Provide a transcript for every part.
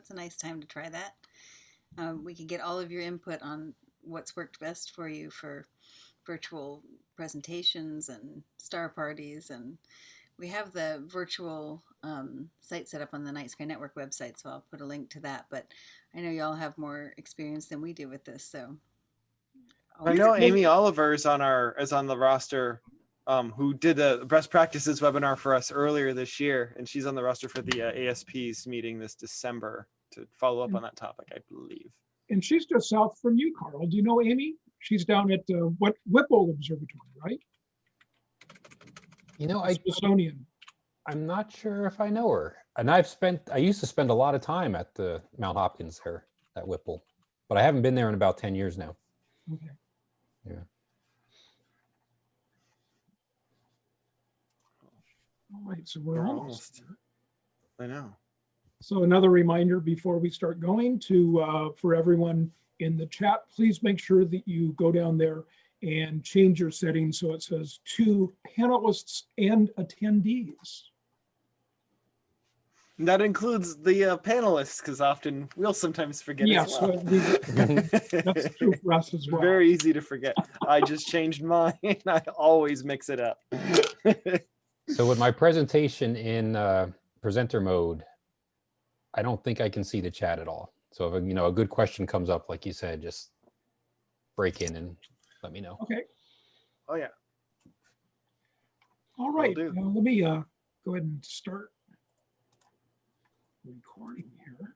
that's a nice time to try that. Um, we could get all of your input on what's worked best for you for virtual presentations and star parties. And we have the virtual um, site set up on the Night Sky Network website, so I'll put a link to that. But I know y'all have more experience than we do with this, so. I know Amy Oliver is on our is on the roster, um, who did a best practices webinar for us earlier this year, and she's on the roster for the uh, ASP's meeting this December to follow up on that topic, I believe. And she's just south from you, Carl. Do you know Amy? She's down at uh, what Whipple Observatory, right? You know, I, Smithsonian. I'm not sure if I know her. And I've spent, I used to spend a lot of time at the Mount Hopkins there at Whipple, but I haven't been there in about 10 years now. Okay. Yeah. All right, so we're We're almost. almost. I know. So another reminder before we start going to, uh, for everyone in the chat, please make sure that you go down there and change your settings so it says to panelists and attendees. And that includes the uh, panelists, because often we'll sometimes forget Yes, well. we- that's true for us as well. Very easy to forget. I just changed mine. I always mix it up. So with my presentation in uh, presenter mode, I don't think I can see the chat at all. So if, you know, a good question comes up, like you said, just break in and let me know. Okay, oh yeah. all right. do. Let me uh, go ahead and start recording here.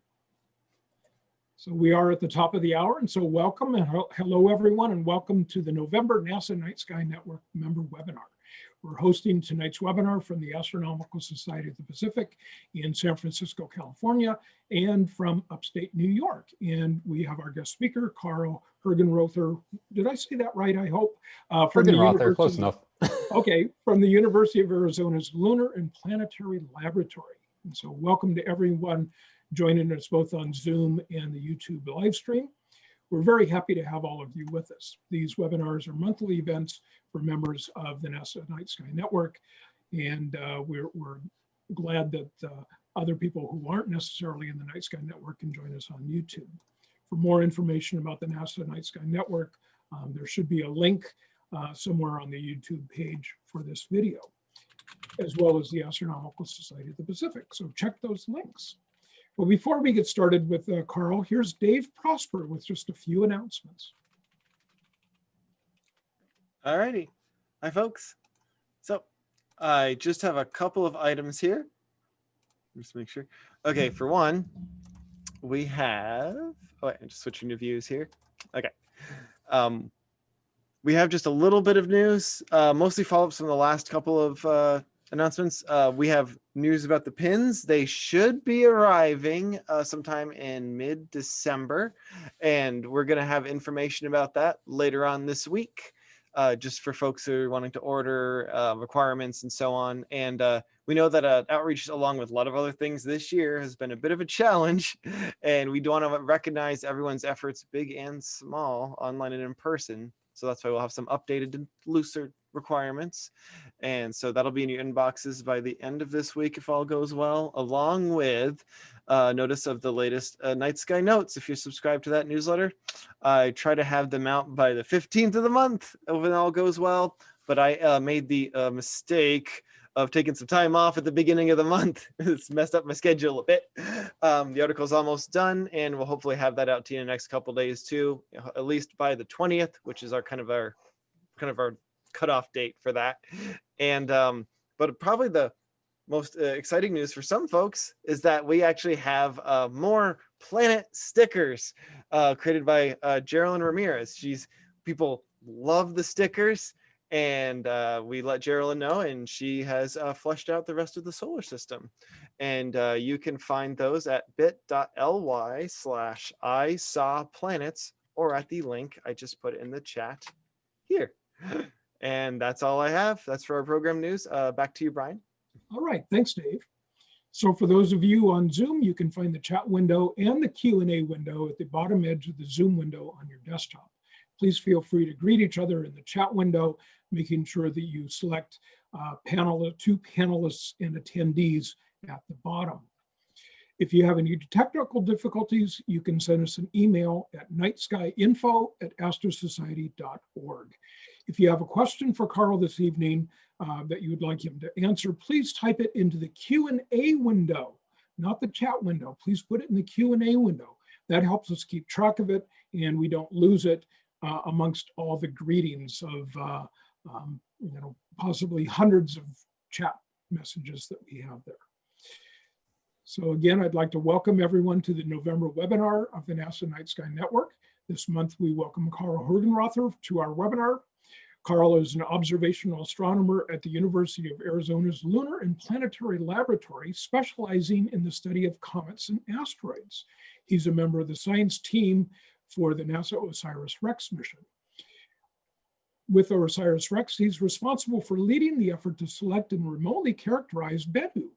So we are at the top of the hour, and so welcome and hel- hello everyone, and welcome to the November NASA Night Sky Network member webinar. We're hosting tonight's webinar from the Astronomical Society of the Pacific in San Francisco, California, and from upstate New York. And we have our guest speaker, Carl Hergenrother. Did I say that right? I hope. Uh, from the Rother, close enough. Okay, from the University of Arizona's Lunar and Planetary Laboratory. And so welcome to everyone joining us both on Zoom and the YouTube live stream. We're very happy to have all of you with us. These webinars are monthly events for members of the NASA Night Sky Network. And uh, we're, we're glad that uh, other people who aren't necessarily in the Night Sky Network can join us on YouTube. For more information about the NASA Night Sky Network, um, there should be a link uh, somewhere on the YouTube page for this video, as well as the Astronomical Society of the Pacific. So check those links. Well, before we get started with uh, Carl, here's Dave Prosper with just a few announcements. All righty. Hi, folks. So I just have a couple of items here. Just make sure. Okay, for one, we have, oh, wait, I'm just switching to views here. Okay. Um, we have just a little bit of news, uh, mostly follow-ups from the last couple of uh, announcements. Uh, we have news about the pins. They should be arriving uh, sometime in mid-December, and we're going to have information about that later on this week uh, just for folks who are wanting to order uh, requirements and so on. And uh, we know that uh, outreach, along with a lot of other things this year, has been a bit of a challenge. And we do want to recognize everyone's efforts, big and small, online and in person. So that's why we'll have some updated and looser requirements. And so that'll be in your inboxes by the end of this week if all goes well, along with uh, notice of the latest uh, Night Sky Notes. If you're subscribed to that newsletter, I try to have them out by the 15th of the month when all goes well. But I uh, made the uh, mistake of taking some time off at the beginning of the month. it's messed up my schedule a bit. Um, the article's almost done, and we'll hopefully have that out to you in the next couple days too, at least by the 20th, which is our kind of our kind of our cutoff date for that. And um, but probably the most uh, exciting news for some folks is that we actually have uh, more planet stickers uh, created by uh, Geraldine Ramirez. She's people love the stickers and uh, we let Geraldine know and she has uh, fleshed out the rest of the solar system. And uh, you can find those at bit.ly slash I saw planets or at the link I just put in the chat here. And that's all I have. That's for our program news. Uh, back to you, Brian. All right, thanks, Dave. So for those of you on Zoom, you can find the chat window and the Q&A window at the bottom edge of the Zoom window on your desktop. Please feel free to greet each other in the chat window, making sure that you select uh, panel, two panelists and attendees at the bottom. If you have any technical difficulties, you can send us an email at nightskyinfo at astrosociety.org. If you have a question for Carl this evening uh, that you would like him to answer, please type it into the Q&A window, not the chat window. Please put it in the Q&A window. That helps us keep track of it and we don't lose it uh, amongst all the greetings of, uh, um, you know, possibly hundreds of chat messages that we have there. So again, I'd like to welcome everyone to the November webinar of the NASA Night Sky Network. This month, we welcome Carl Hergenrother to our webinar. Carl is an observational astronomer at the University of Arizona's Lunar and Planetary Laboratory, specializing in the study of comets and asteroids. He's a member of the science team for the NASA OSIRIS-REx mission. With OSIRIS-REx, he's responsible for leading the effort to select and remotely characterize Bennu,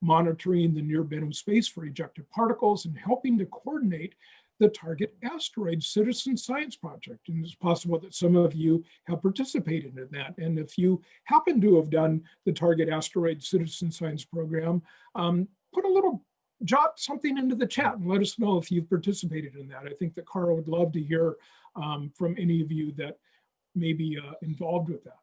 monitoring the near Bennu space for ejected particles and helping to coordinate the Target Asteroid Citizen Science Project. And it's possible that some of you have participated in that. And if you happen to have done the Target Asteroid Citizen Science Program, um, put a little jot something into the chat and let us know if you've participated in that. I think that Carl would love to hear um, from any of you that may be uh, involved with that.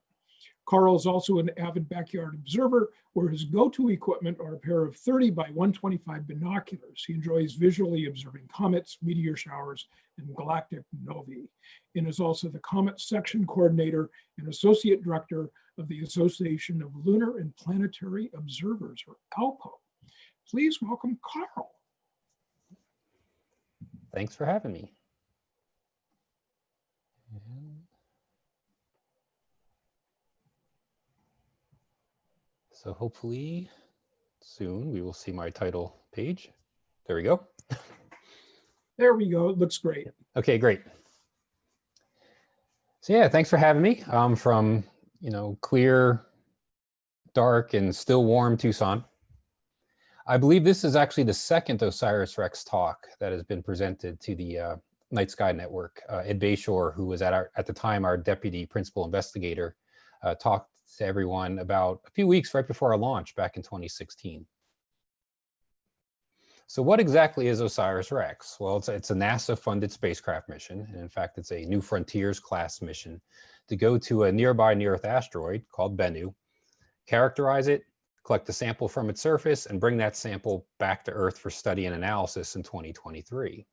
Carl is also an avid backyard observer where his go-to equipment are a pair of 30 by 125 binoculars. He enjoys visually observing comets, meteor showers, and galactic novae, and is also the Comet Section Coordinator and Associate Director of the Association of Lunar and Planetary Observers, or ALPO. Please welcome Carl. Thanks for having me. And- So hopefully soon we will see my title page. There we go. There we go. It looks great. Okay, great. So yeah, thanks for having me. I'm from, you know, clear, dark, and still warm Tucson. I believe this is actually the second OSIRIS-REx talk that has been presented to the uh, Night Sky Network. Uh, Ed Beshore, who was at our at the time our deputy principal investigator, uh, talked to everyone about a few weeks right before our launch back in 2016. So what exactly is OSIRIS-REx? Well, it's, it's a NASA-funded spacecraft mission, and in fact, it's a New Frontiers class mission to go to a nearby near-Earth asteroid called Bennu, characterize it, collect a sample from its surface, and bring that sample back to Earth for study and analysis in 2023.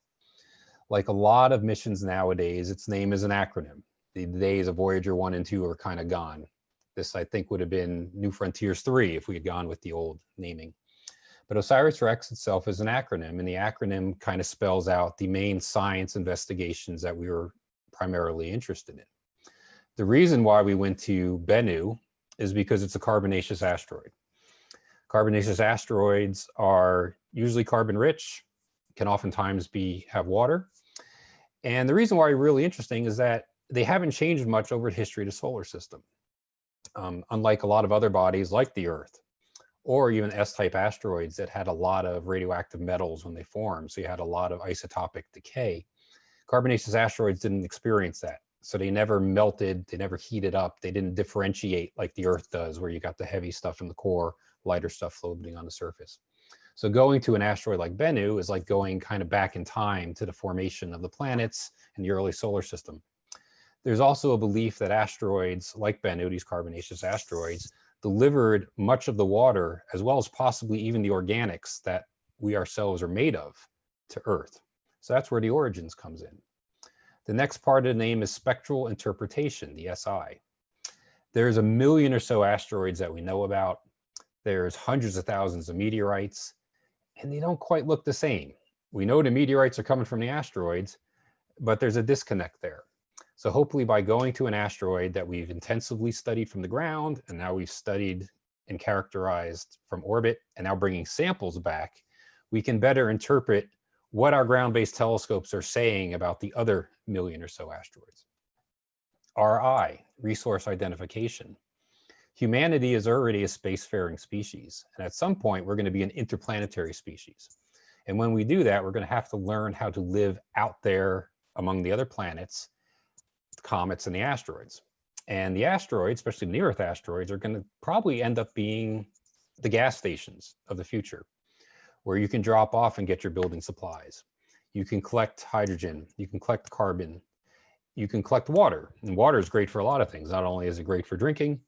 Like a lot of missions nowadays, its name is an acronym. The days of Voyager 1 and 2 are kind of gone. This, I think, would have been New Frontiers 3 if we had gone with the old naming. But OSIRIS-REx itself is an acronym, and the acronym kind of spells out the main science investigations that we were primarily interested in. The reason why we went to Bennu is because it's a carbonaceous asteroid. Carbonaceous asteroids are usually carbon rich, can oftentimes be have water. And the reason why they're really interesting is that they haven't changed much over the history of the solar system. Um, unlike a lot of other bodies like the Earth, or even S-type asteroids that had a lot of radioactive metals when they formed. So you had a lot of isotopic decay. Carbonaceous asteroids didn't experience that. So they never melted, they never heated up, they didn't differentiate like the Earth does, where you got the heavy stuff in the core, lighter stuff floating on the surface. So going to an asteroid like Bennu is like going kind of back in time to the formation of the planets and the early solar system. There's also a belief that asteroids like these carbonaceous asteroids, delivered much of the water as well as possibly even the organics that we ourselves are made of to Earth. So that's where the origins comes in. The next part of the name is spectral interpretation, the SI. There's a million or so asteroids that we know about. There's hundreds of thousands of meteorites, and they don't quite look the same. We know the meteorites are coming from the asteroids, but there's a disconnect there. So hopefully by going to an asteroid that we've intensively studied from the ground, and now we've studied and characterized from orbit, and now bringing samples back, we can better interpret what our ground-based telescopes are saying about the other million or so asteroids. RI, resource identification. Humanity is already a spacefaring species, and at some point we're going to be an interplanetary species. And when we do that, we're going to have to learn how to live out there among the other planets comets and the asteroids. And the asteroids, especially near Earth asteroids, are going to probably end up being the gas stations of the future. where you can drop off and get your building supplies. You can collect hydrogen, you can collect carbon, you can collect water. And water is great for a lot of things. Not only is it great for drinking,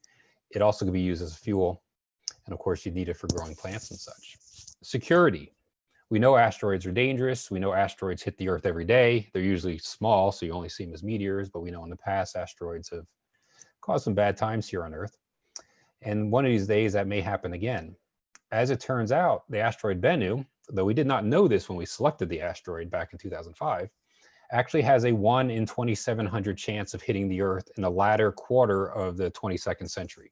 it also can be used as fuel. And of course, you need it for growing plants and such. Security. We know asteroids are dangerous. We know asteroids hit the Earth every day. They're usually small, so you only see them as meteors, but we know in the past asteroids have caused some bad times here on Earth. And one of these days that may happen again. As it turns out, the asteroid Bennu, though we did not know this when we selected the asteroid back in 2005, actually has a 1 in 2700 chance of hitting the Earth in the latter quarter of the 22nd century.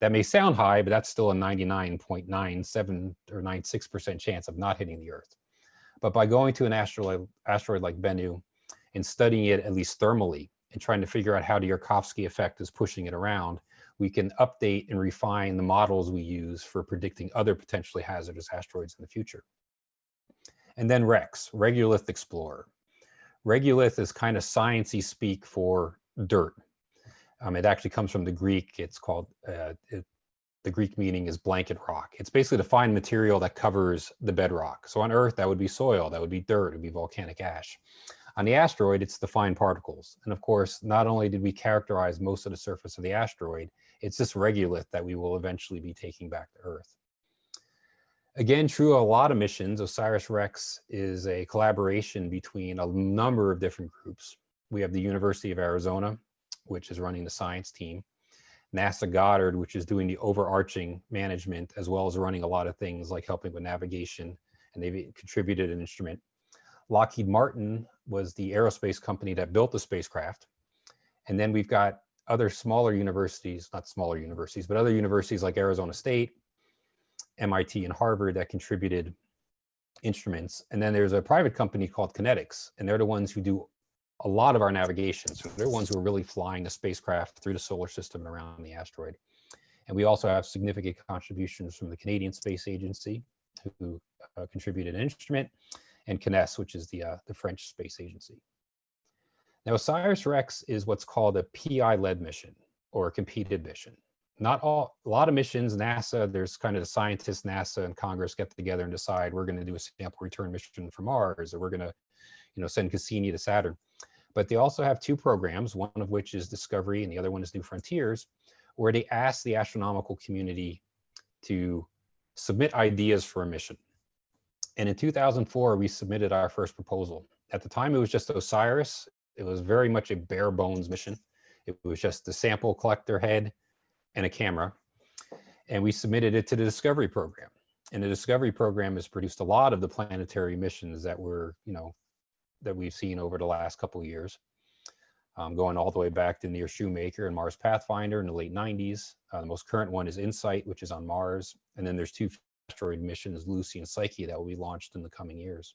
That may sound high, but that's still a 99.97 or 96% chance of not hitting the Earth. But by going to an asteroid, asteroid like Bennu and studying it at least thermally and trying to figure out how the Yarkovsky effect is pushing it around, we can update and refine the models we use for predicting other potentially hazardous asteroids in the future. And then REX, Regolith Explorer. Regolith is kind of sciencey speak for dirt. Um, it actually comes from the Greek. It's called, uh, it, the Greek meaning is blanket rock. It's basically the fine material that covers the bedrock. So on Earth, that would be soil, that would be dirt, it would be volcanic ash. On the asteroid, it's the fine particles. And of course, not only did we characterize most of the surface of the asteroid, it's this regolith that we will eventually be taking back to Earth. Again, true a lot of missions, OSIRIS-REx is a collaboration between a number of different groups. We have the University of Arizona, which is running the science team, NASA Goddard, which is doing the overarching management, as well as running a lot of things like helping with navigation, and they've contributed an instrument. Lockheed Martin was the aerospace company that built the spacecraft. And then we've got other smaller universities, not smaller universities, but other universities like Arizona State, MIT and Harvard that contributed instruments. And then there's a private company called KinetX, and they're the ones who do a lot of our navigation. So they're ones who are really flying the spacecraft through the solar system and around the asteroid. And we also have significant contributions from the Canadian Space Agency, who uh, contributed an instrument, and CNES, which is the, uh, the French space agency. Now, OSIRIS-REx is what's called a PI-led mission or a competed mission not all, a lot of missions, NASA, there's kind of the scientists, NASA and Congress get together and decide we're going to do a sample return mission for Mars, or we're going to, you know, send Cassini to Saturn. But they also have two programs, one of which is Discovery and the other one is New Frontiers, where they ask the astronomical community to submit ideas for a mission. And in 2004, we submitted our first proposal. At the time, it was just OSIRIS. It was very much a bare bones mission. It was just the sample collector head, and a camera. And we submitted it to the Discovery Program. And the Discovery Program has produced a lot of the planetary missions that were, you know, that we've seen over the last couple of years, um, going all the way back to Near Shoemaker and Mars Pathfinder in the late 90s. Uh, the most current one is InSight, which is on Mars. And then there's two asteroid missions, Lucy and Psyche, that will be launched in the coming years.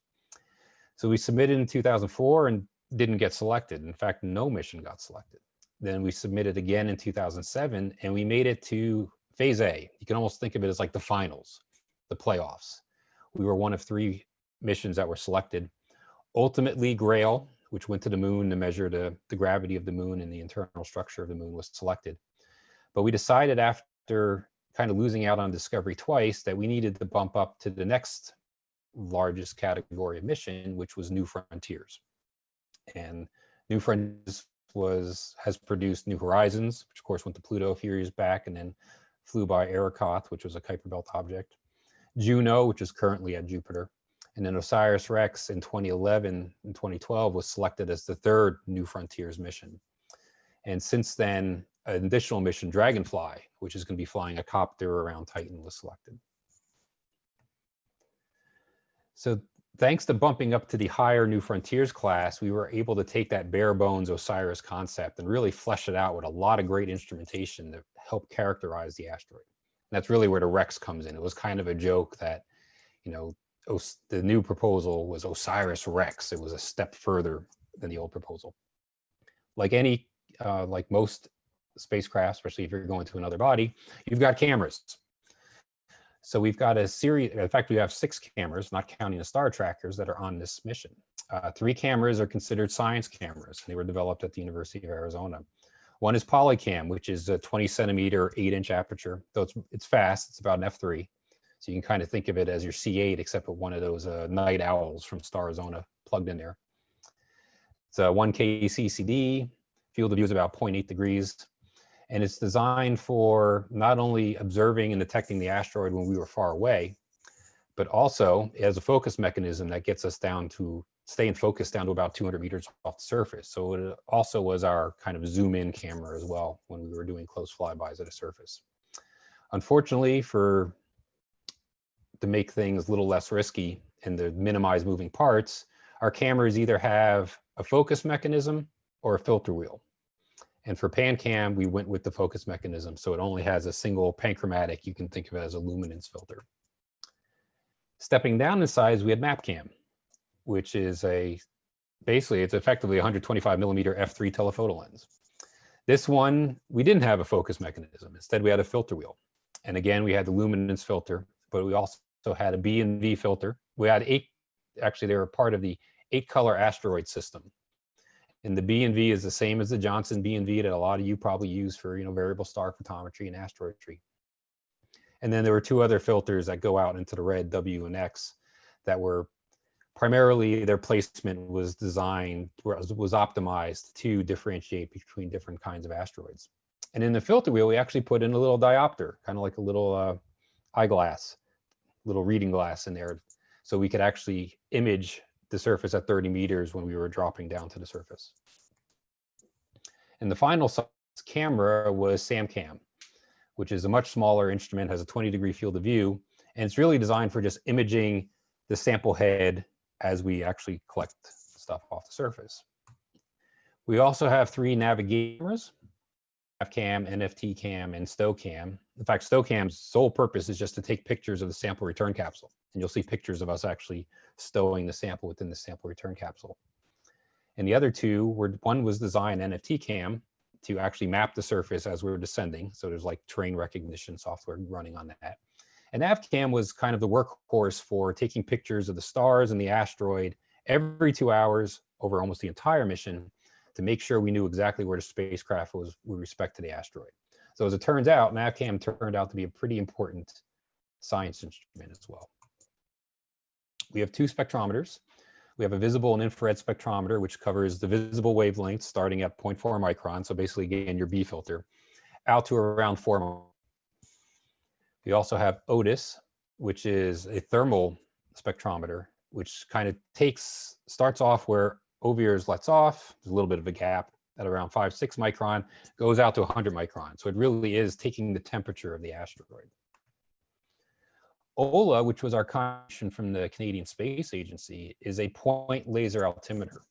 So we submitted in 2004 and didn't get selected. In fact, no mission got selected. Then we submitted again in 2007 and we made it to phase A. You can almost think of it as like the finals, the playoffs. We were one of three missions that were selected. Ultimately, GRAIL, which went to the moon to measure the, the gravity of the moon and the internal structure of the moon was selected. But we decided after kind of losing out on Discovery twice that we needed to bump up to the next largest category of mission, which was New Frontiers. And New Frontiers was has produced New Horizons, which of course went to Pluto a few years back and then flew by Arrokoth, which was a Kuiper Belt object. Juno, which is currently at Jupiter. And then OSIRIS-REx in 2011 and 2012 was selected as the third New Frontiers mission. And since then, an additional mission, Dragonfly, which is going to be flying a copter around Titan, was selected. So thanks to bumping up to the higher New Frontiers class, we were able to take that bare bones OSIRIS concept and really flesh it out with a lot of great instrumentation to help characterize the asteroid. And that's really where the REx comes in. It was kind of a joke that, you know, Os the new proposal was OSIRIS-REx. It was a step further than the old proposal. Like any, uh, like most spacecraft, especially if you're going to another body, you've got cameras. So we've got a series, in fact, we have six cameras, not counting the star trackers that are on this mission. Uh, three cameras are considered science cameras. And they were developed at the University of Arizona. One is Polycam, which is a 20 centimeter, eight inch aperture. Though it's, it's fast, it's about an F3. So you can kind of think of it as your C8, except with one of those uh, night owls from Starizona plugged in there. It's a 1K CCD, field of view is about 0.8 degrees. And it's designed for not only observing and detecting the asteroid when we were far away, but also has a focus mechanism that gets us down to stay in focus down to about 200 meters off the surface. So it also was our kind of zoom in camera as well when we were doing close flybys at a surface. Unfortunately for to make things a little less risky and to minimize moving parts, our cameras either have a focus mechanism or a filter wheel. And for PanCam, we went with the focus mechanism. So it only has a single panchromatic. You can think of it as a luminance filter. Stepping down in size, we had MapCam, which is a, basically it's effectively 125 millimeter f3 telephoto lens. This one, we didn't have a focus mechanism. Instead, we had a filter wheel. And again, we had the luminance filter, but we also had a B and V filter. We had eight, actually they were part of the eight color asteroid system. And the B and V is the same as the Johnson B and V that a lot of you probably use for, you know, variable star photometry and asteroidry. And then there were two other filters that go out into the red W and X that were primarily their placement was designed, was, was optimized to differentiate between different kinds of asteroids. And in the filter wheel, we actually put in a little diopter, kind of like a little uh, eyeglass, little reading glass in there. So we could actually image the surface at 30 meters when we were dropping down to the surface. And the final camera was SamCam, which is a much smaller instrument, has a 20 degree field of view, and it's really designed for just imaging the sample head as we actually collect stuff off the surface. We also have three navigation cameras, FCAM, NFT cam, and StowCam. In fact, StowCam's sole purpose is just to take pictures of the sample return capsule. And you'll see pictures of us actually stowing the sample within the sample return capsule. And the other two were, one was designed NFT cam to actually map the surface as we were descending. So there's like terrain recognition software running on that. And NavCam was kind of the workhorse for taking pictures of the stars and the asteroid every two hours over almost the entire mission to make sure we knew exactly where the spacecraft was with respect to the asteroid. So as it turns out, NavCam turned out to be a pretty important science instrument as well. We have two spectrometers. We have a visible and infrared spectrometer, which covers the visible wavelength starting at 0.4 micron. So basically, again, your B filter out to around four. We also have OTES, which is a thermal spectrometer, which kind of takes, starts off where OVIRS lets off, there's a little bit of a gap at around five, six micron, goes out to 100 micron. So it really is taking the temperature of the asteroid. OLA, which was our contribution from the Canadian Space Agency, is a point laser altimeter.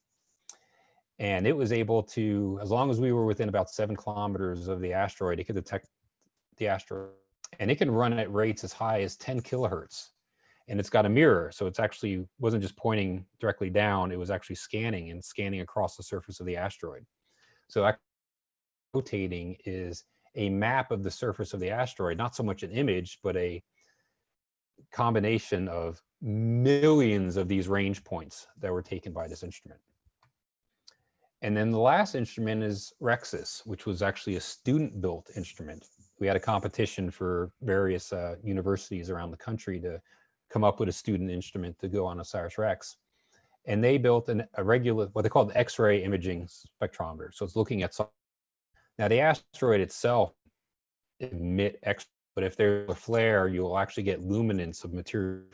And it was able to, as long as we were within about seven kilometers of the asteroid, it could detect the asteroid. And it can run at rates as high as 10 kilohertz. And it's got a mirror. So it's actually wasn't just pointing directly down, it was actually scanning and scanning across the surface of the asteroid. So rotating is a map of the surface of the asteroid, not so much an image, but a combination of millions of these range points that were taken by this instrument. And then the last instrument is REXIS, which was actually a student-built instrument. We had a competition for various uh, universities around the country to come up with a student instrument to go on OSIRIS-REx. And they built an, a regular, what they call the X-ray imaging spectrometer. So it's looking at, now the asteroid itself emit X but if there's a flare, you'll actually get luminance of material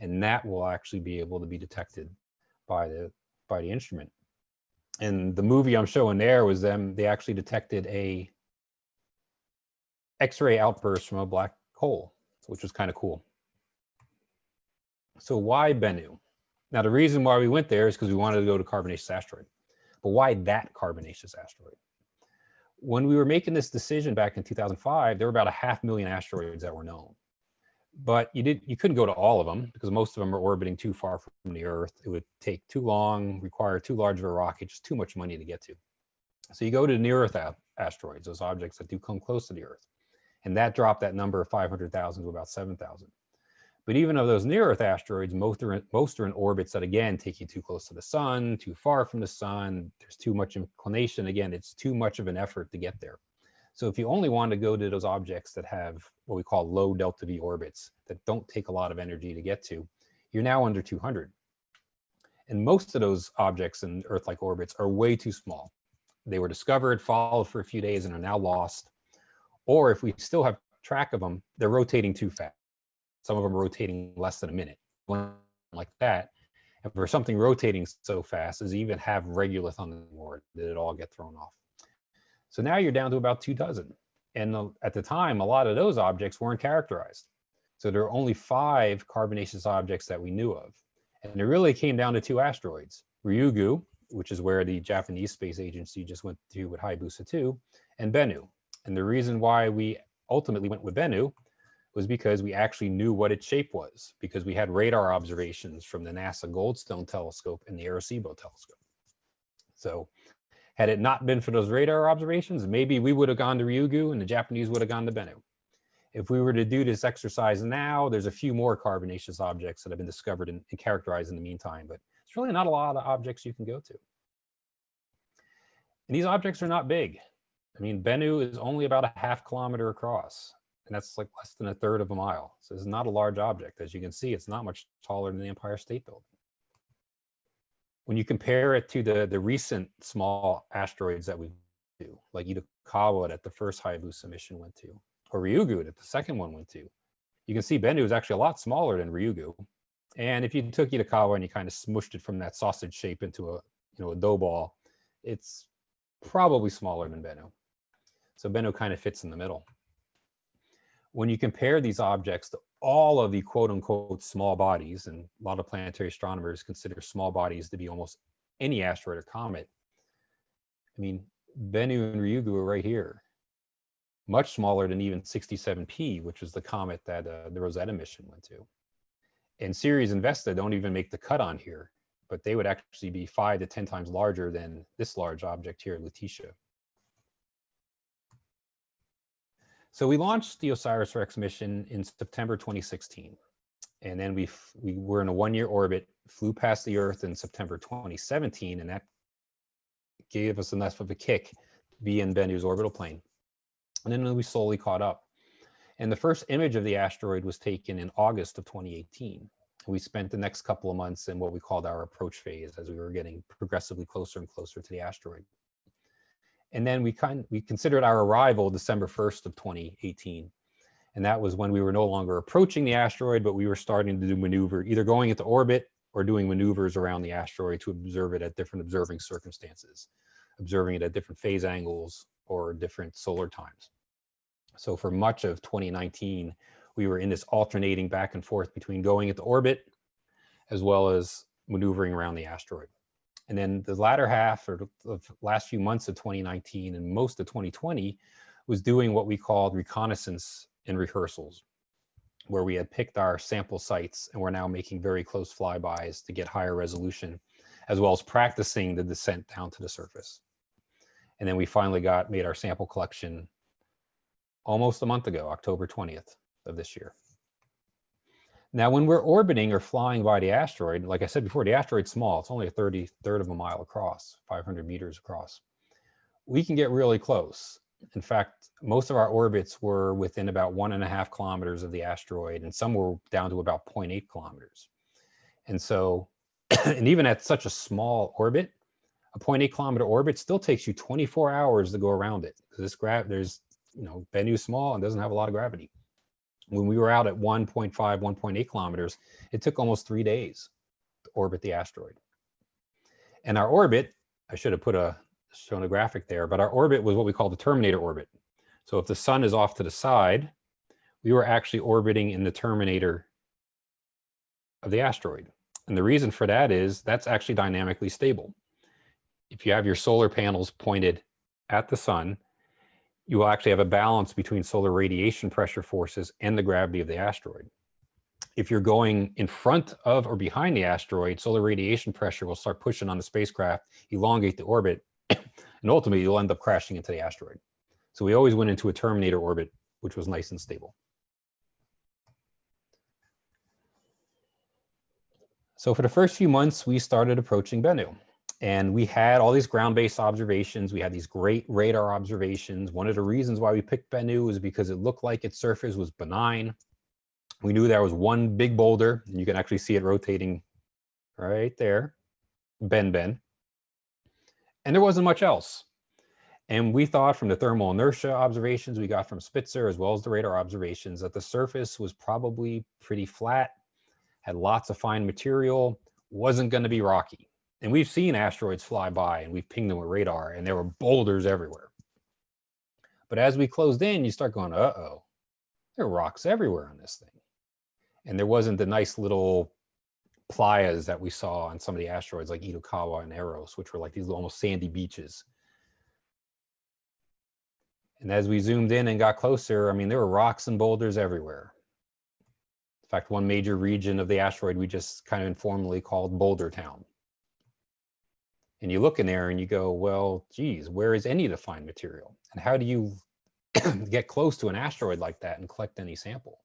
and that will actually be able to be detected by the by the instrument. And the movie I'm showing there was them, they actually detected a X-ray outburst from a black hole, which was kind of cool. So why Bennu? Now, the reason why we went there is because we wanted to go to carbonaceous asteroid. But why that carbonaceous asteroid? when we were making this decision back in 2005, there were about a half million asteroids that were known. But you didn't you couldn't go to all of them because most of them are orbiting too far from the Earth. It would take too long, require too large of a rocket, just too much money to get to. So you go to near Earth asteroids, those objects that do come close to the Earth. And that dropped that number of 500,000 to about 7,000. But even of those near Earth asteroids, most are, in, most are in orbits that again take you too close to the sun, too far from the sun. There's too much inclination. Again, it's too much of an effort to get there. So if you only want to go to those objects that have what we call low delta V orbits that don't take a lot of energy to get to, you're now under 200. And most of those objects in Earth-like orbits are way too small. They were discovered, followed for a few days, and are now lost. Or if we still have track of them, they're rotating too fast. Some of them rotating less than a minute, like that. And for something rotating so fast, it even have regolith on the board? Did it all get thrown off? So now you're down to about two dozen. And the- at the time, a lot of those objects weren't characterized. So there are only five carbonaceous objects that we knew of. And it really came down to two asteroids, Ryugu, which is where the Japanese Space Agency just went to with Hayabusa 2, and Bennu. And the reason why we ultimately went with Bennu was because we actually knew what its shape was, because we had radar observations from the NASA Goldstone telescope and the Arecibo telescope. So had it not been for those radar observations, maybe we would have gone to Ryugu and the Japanese would have gone to Bennu. If we were to do this exercise now, there's a few more carbonaceous objects that have been discovered and, and characterized in the meantime, but it's really not a lot of objects you can go to. And these objects are not big. I mean, Bennu is only about a half kilometer across, and that's like less than a third of a mile. So it's not a large object. As you can see, it's not much taller than the Empire State Building. When you compare it to the, the recent small asteroids that we do, like Itokawa that the first Hayabusa mission went to, or Ryugu that the second one went to, you can see Bennu is actually a lot smaller than Ryugu. And if you took Itokawa and you kind of smushed it from that sausage shape into a, you know, a dough ball, it's probably smaller than Bennu. So Bennu kind of fits in the middle. When you compare these objects to all of the quote unquote small bodies, and a lot of planetary astronomers consider small bodies to be almost any asteroid or comet. I mean, Bennu and Ryugu are right here, much smaller than even 67P, which is the comet that uh, the Rosetta mission went to. And Ceres and Vesta don't even make the cut on here, but they would actually be five to 10 times larger than this large object here, Lutetia. So we launched the OSIRIS-REx mission in September 2016. And then we, we were in a one-year orbit, flew past the Earth in September 2017, and that gave us enough of a kick to be in Bennu's orbital plane. And then we slowly caught up. And the first image of the asteroid was taken in August of 2018. We spent the next couple of months in what we called our approach phase as we were getting progressively closer and closer to the asteroid. And then we kind we considered our arrival December 1st of 2018. And that was when we were no longer approaching the asteroid, but we were starting to do maneuver, either going into orbit or doing maneuvers around the asteroid to observe it at different observing circumstances, observing it at different phase angles or different solar times. So for much of 2019, we were in this alternating back and forth between going into orbit as well as maneuvering around the asteroid. And then the latter half or the last few months of 2019 and most of 2020 was doing what we called reconnaissance and rehearsals, where we had picked our sample sites and we're now making very close flybys to get higher resolution, as well as practicing the descent down to the surface. And then we finally got made our sample collection almost a month ago, October 20th of this year. Now, when we're orbiting or flying by the asteroid, like I said before, the asteroid's small. It's only a 30 third of a mile across, 500 meters across. We can get really close. In fact, most of our orbits were within about one and a half kilometers of the asteroid, and some were down to about 0.8 kilometers. And so, and even at such a small orbit, a 0.8 kilometer orbit still takes you 24 hours to go around it. This gra there's, you know, Bennu's small and doesn't have a lot of gravity when we were out at 1.5, 1.8 kilometers, it took almost three days to orbit the asteroid. And our orbit, I should have put a shown a graphic there, but our orbit was what we call the terminator orbit. So if the sun is off to the side, we were actually orbiting in the terminator of the asteroid. And the reason for that is that's actually dynamically stable. If you have your solar panels pointed at the sun, you will actually have a balance between solar radiation pressure forces and the gravity of the asteroid. If you're going in front of or behind the asteroid, solar radiation pressure will start pushing on the spacecraft, elongate the orbit, and ultimately you'll end up crashing into the asteroid. So we always went into a terminator orbit, which was nice and stable. So for the first few months, we started approaching Bennu. And we had all these ground-based observations. We had these great radar observations. One of the reasons why we picked Bennu was because it looked like its surface was benign. We knew there was one big boulder, and you can actually see it rotating right there, Ben Ben. And there wasn't much else. And we thought from the thermal inertia observations we got from Spitzer, as well as the radar observations, that the surface was probably pretty flat, had lots of fine material, wasn't going to be rocky. And we've seen asteroids fly by and we've pinged them with radar and there were boulders everywhere. But as we closed in, you start going, uh-oh, there are rocks everywhere on this thing. And there wasn't the nice little playas that we saw on some of the asteroids like Itokawa and Eros, which were like these almost sandy beaches. And as we zoomed in and got closer, I mean, there were rocks and boulders everywhere. In fact, one major region of the asteroid we just kind of informally called Boulder Town. And you look in there and you go, well, geez, where is any fine material? And how do you get close to an asteroid like that and collect any sample?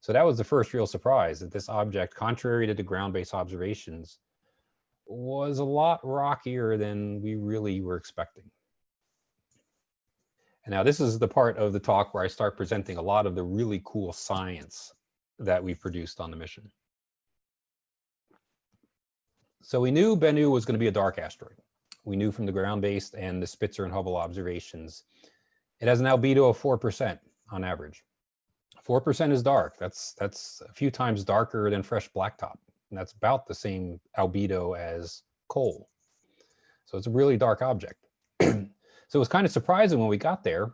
So that was the first real surprise that this object, contrary to the ground-based observations, was a lot rockier than we really were expecting. And now this is the part of the talk where I start presenting a lot of the really cool science that we produced on the mission. So we knew Bennu was going to be a dark asteroid. We knew from the ground-based and the Spitzer and Hubble observations. It has an albedo of 4% on average. 4% is dark. That's, that's a few times darker than fresh blacktop. And that's about the same albedo as coal. So it's a really dark object. so it was kind of surprising when we got there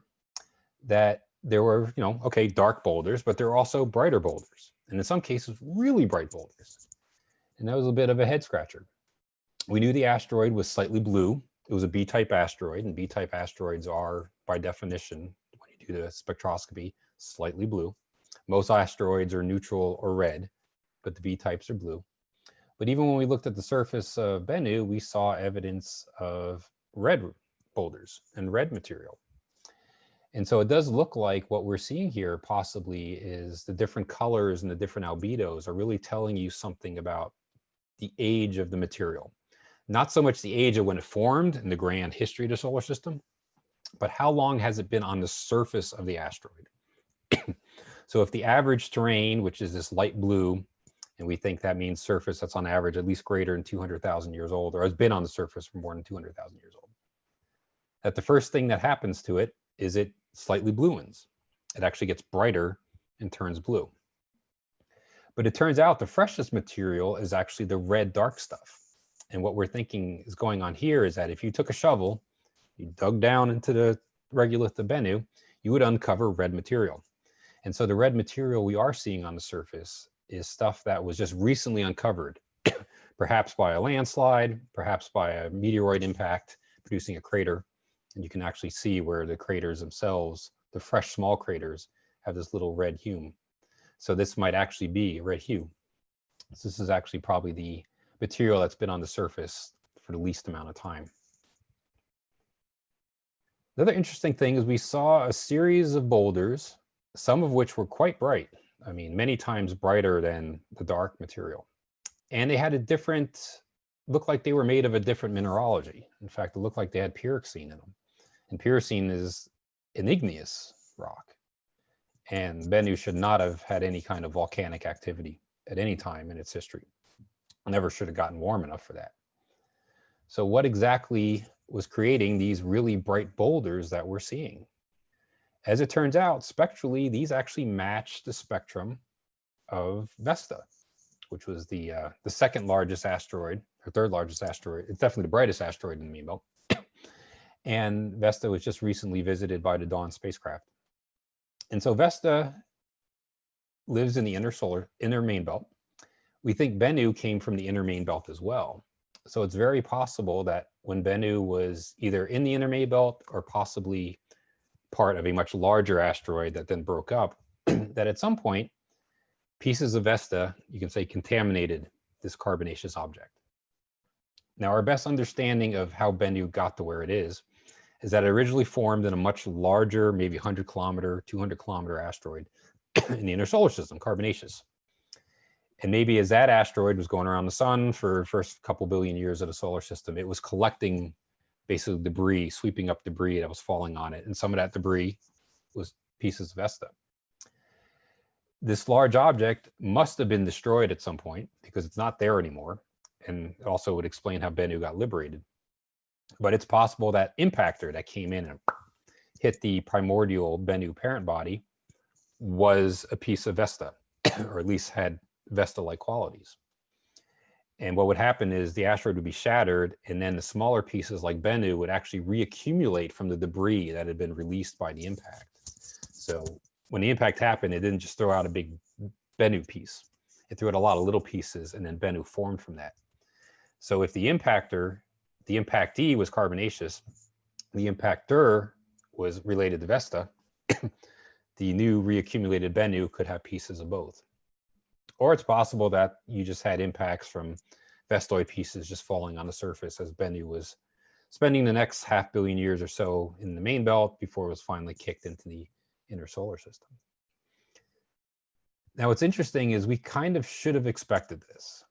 that there were, you know, okay, dark boulders, but there were also brighter boulders. And in some cases, really bright boulders. And that was a bit of a head scratcher. We knew the asteroid was slightly blue. It was a B-type asteroid, and B-type asteroids are, by definition, when you do the spectroscopy, slightly blue. Most asteroids are neutral or red, but the B-types are blue. But even when we looked at the surface of Bennu, we saw evidence of red boulders and red material. And so it does look like what we're seeing here possibly is the different colors and the different albedos are really telling you something about the age of the material. Not so much the age of when it formed in the grand history of the solar system, but how long has it been on the surface of the asteroid? so if the average terrain, which is this light blue, and we think that means surface that's on average at least greater than 200,000 years old, or has been on the surface for more than 200,000 years old, that the first thing that happens to it is it slightly bluens. It actually gets brighter and turns blue. But it turns out the freshest material is actually the red dark stuff. And what we're thinking is going on here is that if you took a shovel, you dug down into the regolith of Bennu, you would uncover red material. And so the red material we are seeing on the surface is stuff that was just recently uncovered, perhaps by a landslide, perhaps by a meteoroid impact producing a crater. And you can actually see where the craters themselves, the fresh small craters, have this little red hue. So this might actually be a red hue. So this is actually probably the material that's been on the surface for the least amount of time. Another interesting thing is we saw a series of boulders, some of which were quite bright. I mean, many times brighter than the dark material. And they had a different, looked like they were made of a different mineralogy. In fact, it looked like they had pyroxene in them. And pyroxene is an igneous rock. And Bennu should not have had any kind of volcanic activity at any time in its history. Never should have gotten warm enough for that. So what exactly was creating these really bright boulders that we're seeing? As it turns out, spectrally, these actually match the spectrum of Vesta, which was the uh, the second largest asteroid, or third largest asteroid. It's definitely the brightest asteroid in the Main Belt. and Vesta was just recently visited by the Dawn spacecraft. And so Vesta lives in the inner solar, inner main belt. We think Bennu came from the inner main belt as well. So it's very possible that when Bennu was either in the inner main belt or possibly part of a much larger asteroid that then broke up, that at some point, pieces of Vesta, you can say, contaminated this carbonaceous object. Now, our best understanding of how Bennu got to where it is, is that it originally formed in a much larger, maybe 100 kilometer, 200 kilometer asteroid in the inner solar system, carbonaceous. And maybe as that asteroid was going around the sun for first couple billion years of the solar system, it was collecting basically debris, sweeping up debris that was falling on it. And some of that debris was pieces of Vesta. This large object must have been destroyed at some point because it's not there anymore. And it also would explain how Bennu got liberated. But it's possible that impactor that came in and hit the primordial Bennu parent body was a piece of Vesta, or at least had Vesta-like qualities. And what would happen is the asteroid would be shattered, and then the smaller pieces like Bennu would actually reaccumulate from the debris that had been released by the impact. So when the impact happened, it didn't just throw out a big Bennu piece. It threw out a lot of little pieces, and then Bennu formed from that. So if the impactor, the impact impactee was carbonaceous, the impactor was related to Vesta, the new reaccumulated Bennu could have pieces of both. Or it's possible that you just had impacts from Vestoid pieces just falling on the surface as Bennu was spending the next half billion years or so in the main belt before it was finally kicked into the inner solar system. Now, what's interesting is we kind of should have expected this.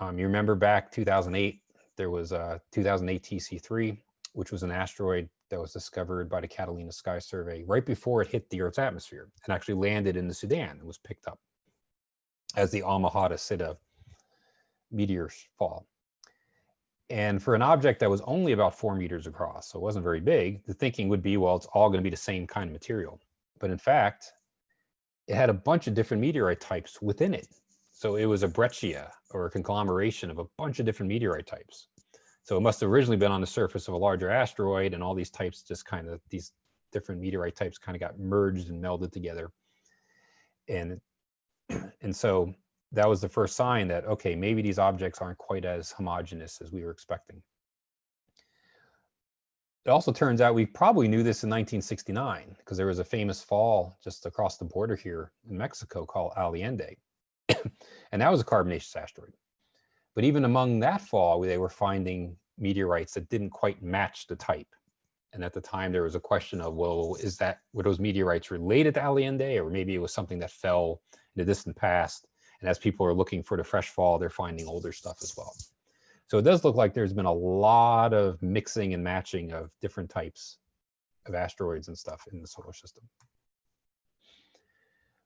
Um, you remember back 2008, there was a 2008 TC3, which was an asteroid that was discovered by the Catalina Sky Survey right before it hit the Earth's atmosphere and actually landed in the Sudan and was picked up as the Almahata Sitta meteors fall. And for an object that was only about four meters across, so it wasn't very big, the thinking would be, well, it's all going to be the same kind of material. But in fact, it had a bunch of different meteorite types within it. So it was a breccia or a conglomeration of a bunch of different meteorite types. So it must have originally been on the surface of a larger asteroid and all these types just kind of, these different meteorite types kind of got merged and melded together. And, and so that was the first sign that, okay, maybe these objects aren't quite as homogeneous as we were expecting. It also turns out we probably knew this in 1969 because there was a famous fall just across the border here in Mexico called Allende. and that was a carbonaceous asteroid. But even among that fall, they were finding meteorites that didn't quite match the type. And at the time, there was a question of, well, is that, were those meteorites related to Allende, or maybe it was something that fell in the distant past? And as people are looking for the fresh fall, they're finding older stuff as well. So it does look like there's been a lot of mixing and matching of different types of asteroids and stuff in the solar system.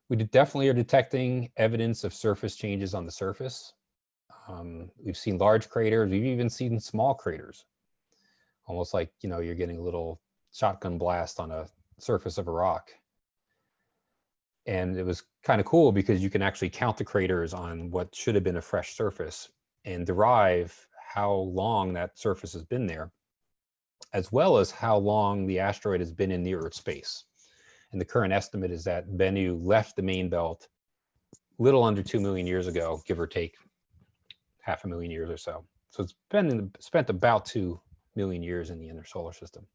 We definitely are detecting evidence of surface changes on the surface. Um, we've seen large craters. We've even seen small craters. Almost like, you know, you're getting a little shotgun blast on a surface of a rock. And it was kind of cool because you can actually count the craters on what should have been a fresh surface and derive how long that surface has been there, as well as how long the asteroid has been in near Earth space. And the current estimate is that Bennu left the main belt little under 2 million years ago, give or take half a million years or so. So it's been in, spent about 2 million years in the inner solar system.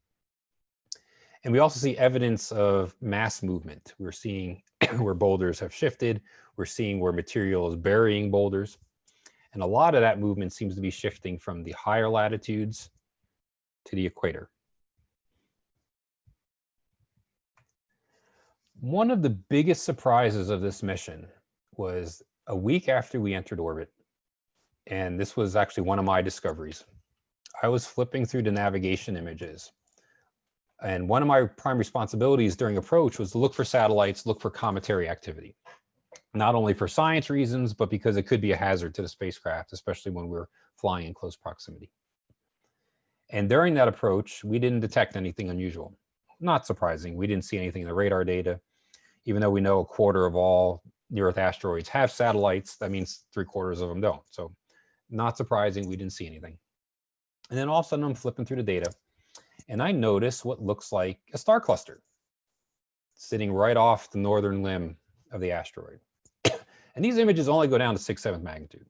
And we also see evidence of mass movement. We're seeing where boulders have shifted. We're seeing where material is burying boulders. And a lot of that movement seems to be shifting from the higher latitudes to the equator. One of the biggest surprises of this mission was a week after we entered orbit, and this was actually one of my discoveries. I was flipping through the navigation images, and one of my prime responsibilities during approach was to look for satellites, look for cometary activity not only for science reasons, but because it could be a hazard to the spacecraft, especially when we're flying in close proximity. And during that approach, we didn't detect anything unusual. Not surprising, we didn't see anything in the radar data. Even though we know a quarter of all near-Earth asteroids have satellites, that means three quarters of them don't. So not surprising, we didn't see anything. And then all of a sudden I'm flipping through the data and I notice what looks like a star cluster sitting right off the northern limb of the asteroid. and these images only go down to six seventh magnitude.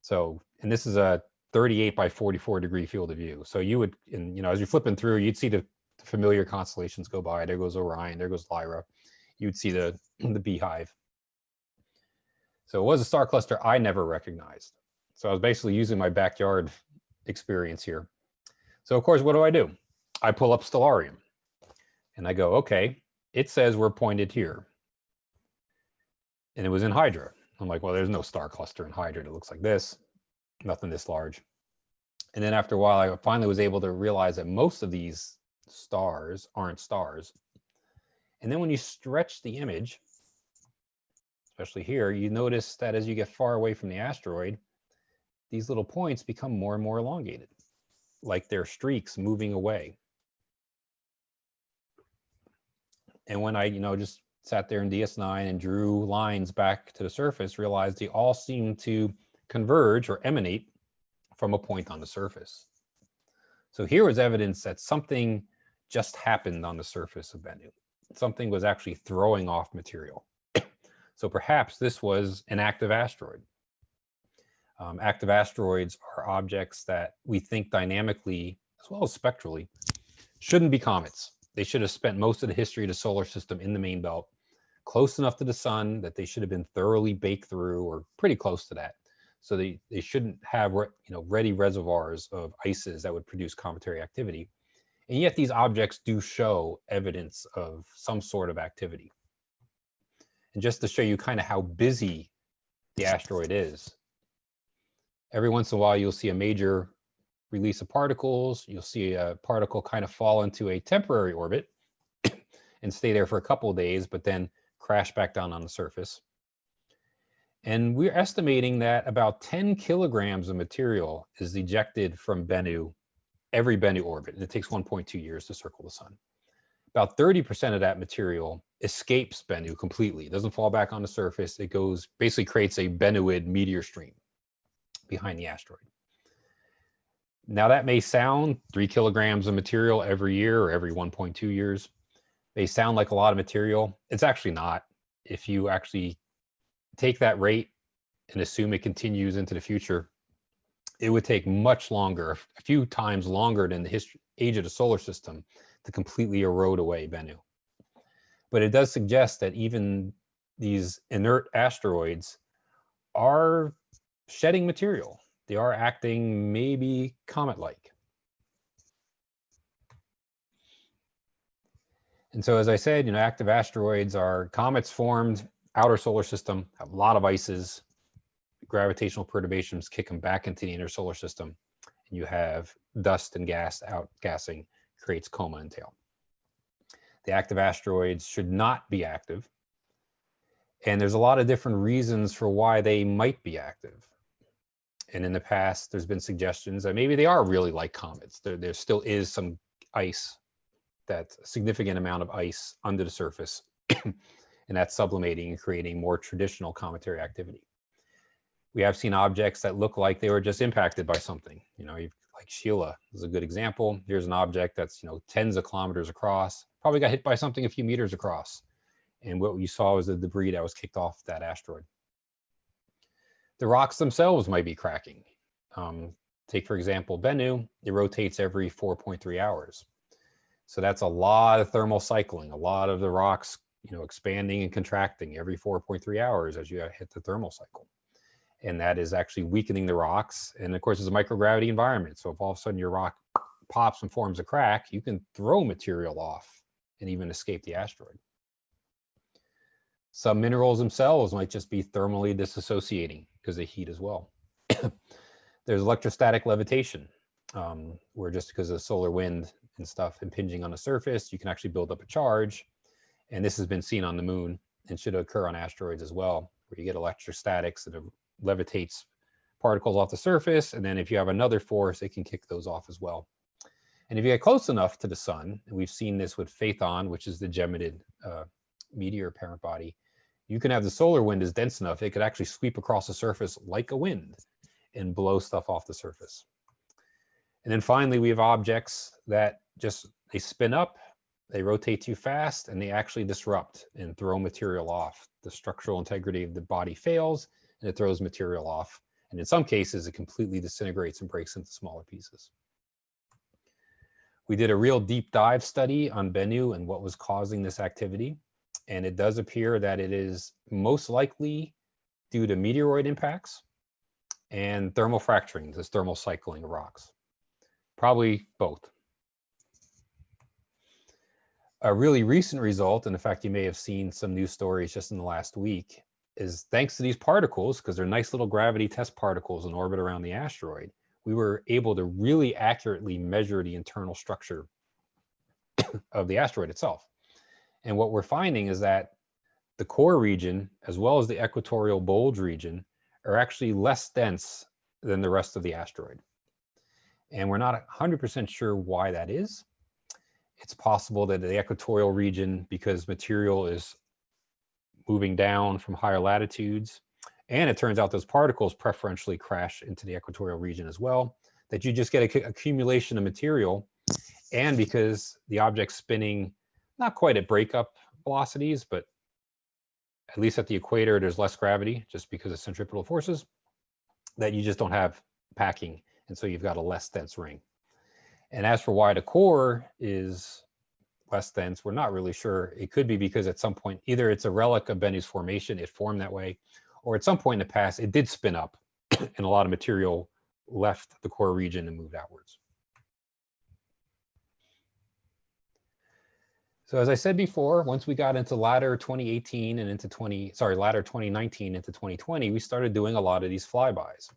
So, and this is a 38 by 44 degree field of view. So you would, and you know, as you're flipping through, you'd see the familiar constellations go by. There goes Orion, there goes Lyra. You'd see the, the beehive. So it was a star cluster I never recognized. So I was basically using my backyard experience here. So of course, what do I do? I pull up Stellarium and I go, okay, it says we're pointed here and it was in Hydra. I'm like, well, there's no star cluster in Hydra that looks like this, nothing this large. And then after a while, I finally was able to realize that most of these stars aren't stars. And then when you stretch the image, especially here, you notice that as you get far away from the asteroid, these little points become more and more elongated, like they're streaks moving away. And when I, you know, just sat there in DS9 and drew lines back to the surface, realized they all seem to converge or emanate from a point on the surface. So here was evidence that something just happened on the surface of Bennu. Something was actually throwing off material. so perhaps this was an active asteroid. Um, active asteroids are objects that we think dynamically as well as spectrally shouldn't be comets. They should have spent most of the history of the solar system in the main belt, close enough to the sun that they should have been thoroughly baked through or pretty close to that. So they, they shouldn't have you know ready reservoirs of ices that would produce cometary activity. And yet these objects do show evidence of some sort of activity. And just to show you kind of how busy the asteroid is, every once in a while you'll see a major release of particles. You'll see a particle kind of fall into a temporary orbit and stay there for a couple of days, but then crash back down on the surface. And we're estimating that about 10 kilograms of material is ejected from Bennu, every Bennu orbit. And it takes 1.2 years to circle the sun. About 30% of that material escapes Bennu completely. It doesn't fall back on the surface. It goes, basically creates a Bennuid meteor stream behind the asteroid. Now that may sound three kilograms of material every year or every 1.2 years. They sound like a lot of material. It's actually not. If you actually take that rate and assume it continues into the future, it would take much longer, a few times longer than the history, age of the solar system to completely erode away Bennu. But it does suggest that even these inert asteroids are shedding material. They are acting maybe comet-like. And so, as I said, you know, active asteroids are comets formed outer solar system, have a lot of ices, gravitational perturbations kick them back into the inner solar system, and you have dust and gas outgassing creates coma and tail. The active asteroids should not be active. And there's a lot of different reasons for why they might be active. And in the past, there's been suggestions that maybe they are really like comets. There, there still is some ice, that significant amount of ice under the surface, and that's sublimating and creating more traditional cometary activity. We have seen objects that look like they were just impacted by something. You know, like Scheila is a good example. Here's an object that's, you know, tens of kilometers across, probably got hit by something a few meters across. And what you saw was the debris that was kicked off that asteroid the rocks themselves might be cracking. Um, take, for example, Bennu, it rotates every 4.3 hours. So that's a lot of thermal cycling, a lot of the rocks, you know, expanding and contracting every 4.3 hours as you hit the thermal cycle. And that is actually weakening the rocks. And of course, it's a microgravity environment. So if all of a sudden your rock pops and forms a crack, you can throw material off and even escape the asteroid. Some minerals themselves might just be thermally disassociating because they heat as well. There's electrostatic levitation, um, where just because of solar wind and stuff impinging on the surface, you can actually build up a charge. And this has been seen on the moon and should occur on asteroids as well, where you get electrostatics that levitates particles off the surface. And then if you have another force, it can kick those off as well. And if you get close enough to the sun, and we've seen this with Phaethon, which is the Geminid uh, meteor parent body, you can have the solar wind is dense enough, it could actually sweep across the surface like a wind and blow stuff off the surface. And then finally, we have objects that just, they spin up, they rotate too fast, and they actually disrupt and throw material off. The structural integrity of the body fails, it throws material off. And in some cases, it completely disintegrates and breaks into smaller pieces. We did a real deep dive study on Bennu and what was causing this activity and it does appear that it is most likely due to meteoroid impacts and thermal fracturing, this thermal cycling of rocks. Probably both. A really recent result, and in fact, you may have seen some news stories just in the last week, is thanks to these particles, because they're nice little gravity test particles in orbit around the asteroid, we were able to really accurately measure the internal structure of the asteroid itself. And what we're finding is that the core region, as well as the equatorial bulge region, are actually less dense than the rest of the asteroid. And we're not 100% sure why that is. It's possible that the equatorial region, because material is moving down from higher latitudes, and it turns out those particles preferentially crash into the equatorial region as well, that you just get a accumulation of material. And because the object's spinning not quite at breakup velocities, but at least at the equator, there's less gravity just because of centripetal forces, that you just don't have packing. And so you've got a less dense ring. And as for why the core is less dense, we're not really sure. It could be because at some point, either it's a relic of Bennu's formation, it formed that way, or at some point in the past, it did spin up and a lot of material left the core region and moved outwards. So as I said before, once we got into latter 2018 and into 20, sorry, latter 2019 into 2020, we started doing a lot of these flybys.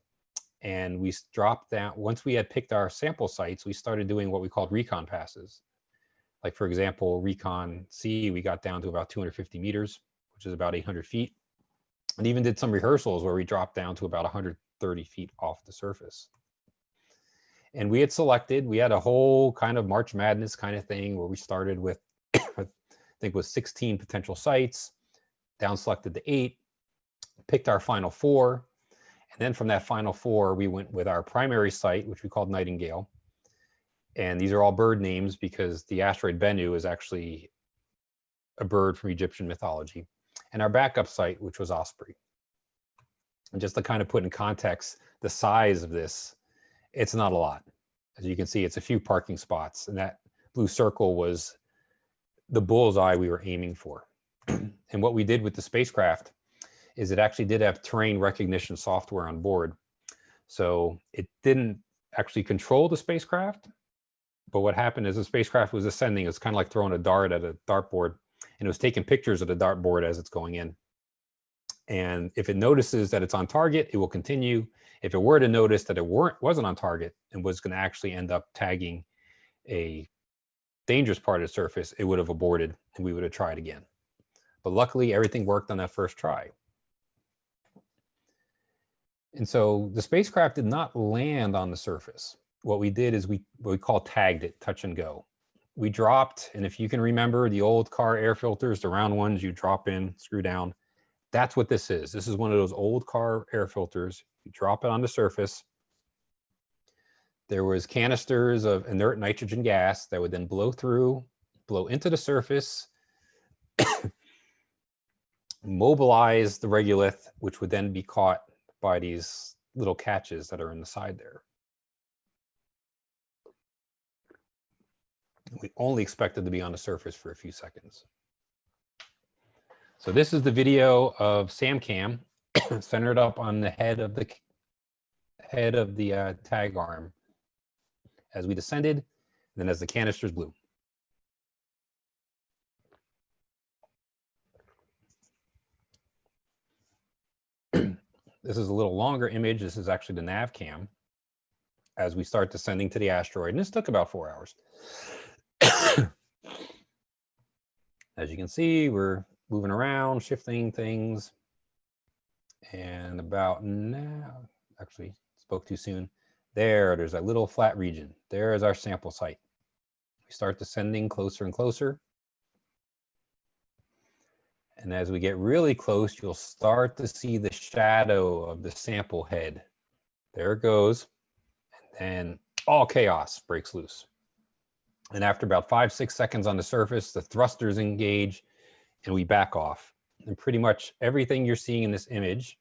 And we dropped down, once we had picked our sample sites, we started doing what we called recon passes. Like for example, recon C, we got down to about 250 meters, which is about 800 feet. And even did some rehearsals where we dropped down to about 130 feet off the surface. And we had selected, we had a whole kind of March Madness kind of thing where we started with I think was 16 potential sites, down selected the eight, picked our final four. And then from that final four, we went with our primary site, which we called Nightingale. And these are all bird names because the asteroid Bennu is actually a bird from Egyptian mythology. And our backup site, which was Osprey. And just to kind of put in context the size of this, it's not a lot. As you can see, it's a few parking spots. And that blue circle was the bullseye we were aiming for. and what we did with the spacecraft is it actually did have terrain recognition software on board. So it didn't actually control the spacecraft. But what happened is the spacecraft was ascending. It's kind of like throwing a dart at a dartboard. And it was taking pictures of the dartboard as it's going in. And if it notices that it's on target, it will continue. If it were to notice that it weren't wasn't on target and was going to actually end up tagging a dangerous part of the surface, it would have aborted and we would have tried again. But luckily, everything worked on that first try. And so the spacecraft did not land on the surface. What we did is we what we call tagged it, touch and go. We dropped, and if you can remember the old car air filters, the round ones you drop in, screw down, that's what this is. This is one of those old car air filters. You drop it on the surface, there was canisters of inert nitrogen gas that would then blow through, blow into the surface, mobilize the regolith, which would then be caught by these little catches that are in the side there. We only expected to be on the surface for a few seconds. So this is the video of SamCam centered up on the head of the head of the uh, tag arm as we descended, and then as the canisters blew. this is a little longer image. This is actually the nav cam as we start descending to the asteroid. And this took about four hours. As you can see, we're moving around, shifting things. And about now, actually spoke too soon. There, there's a little flat region. There is our sample site. We start descending closer and closer. And as we get really close, you'll start to see the shadow of the sample head. There it goes. And then all chaos breaks loose. And after about five, six seconds on the surface, the thrusters engage and we back off. And pretty much everything you're seeing in this image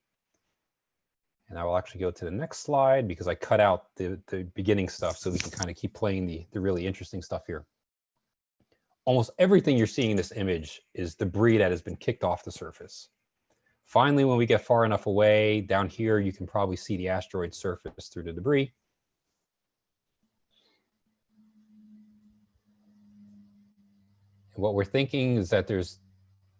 and I will actually go to the next slide because I cut out the, the beginning stuff so we can kind of keep playing the, the really interesting stuff here. Almost everything you're seeing in this image is debris that has been kicked off the surface. Finally, when we get far enough away, down here, you can probably see the asteroid surface through the debris. And what we're thinking is that there's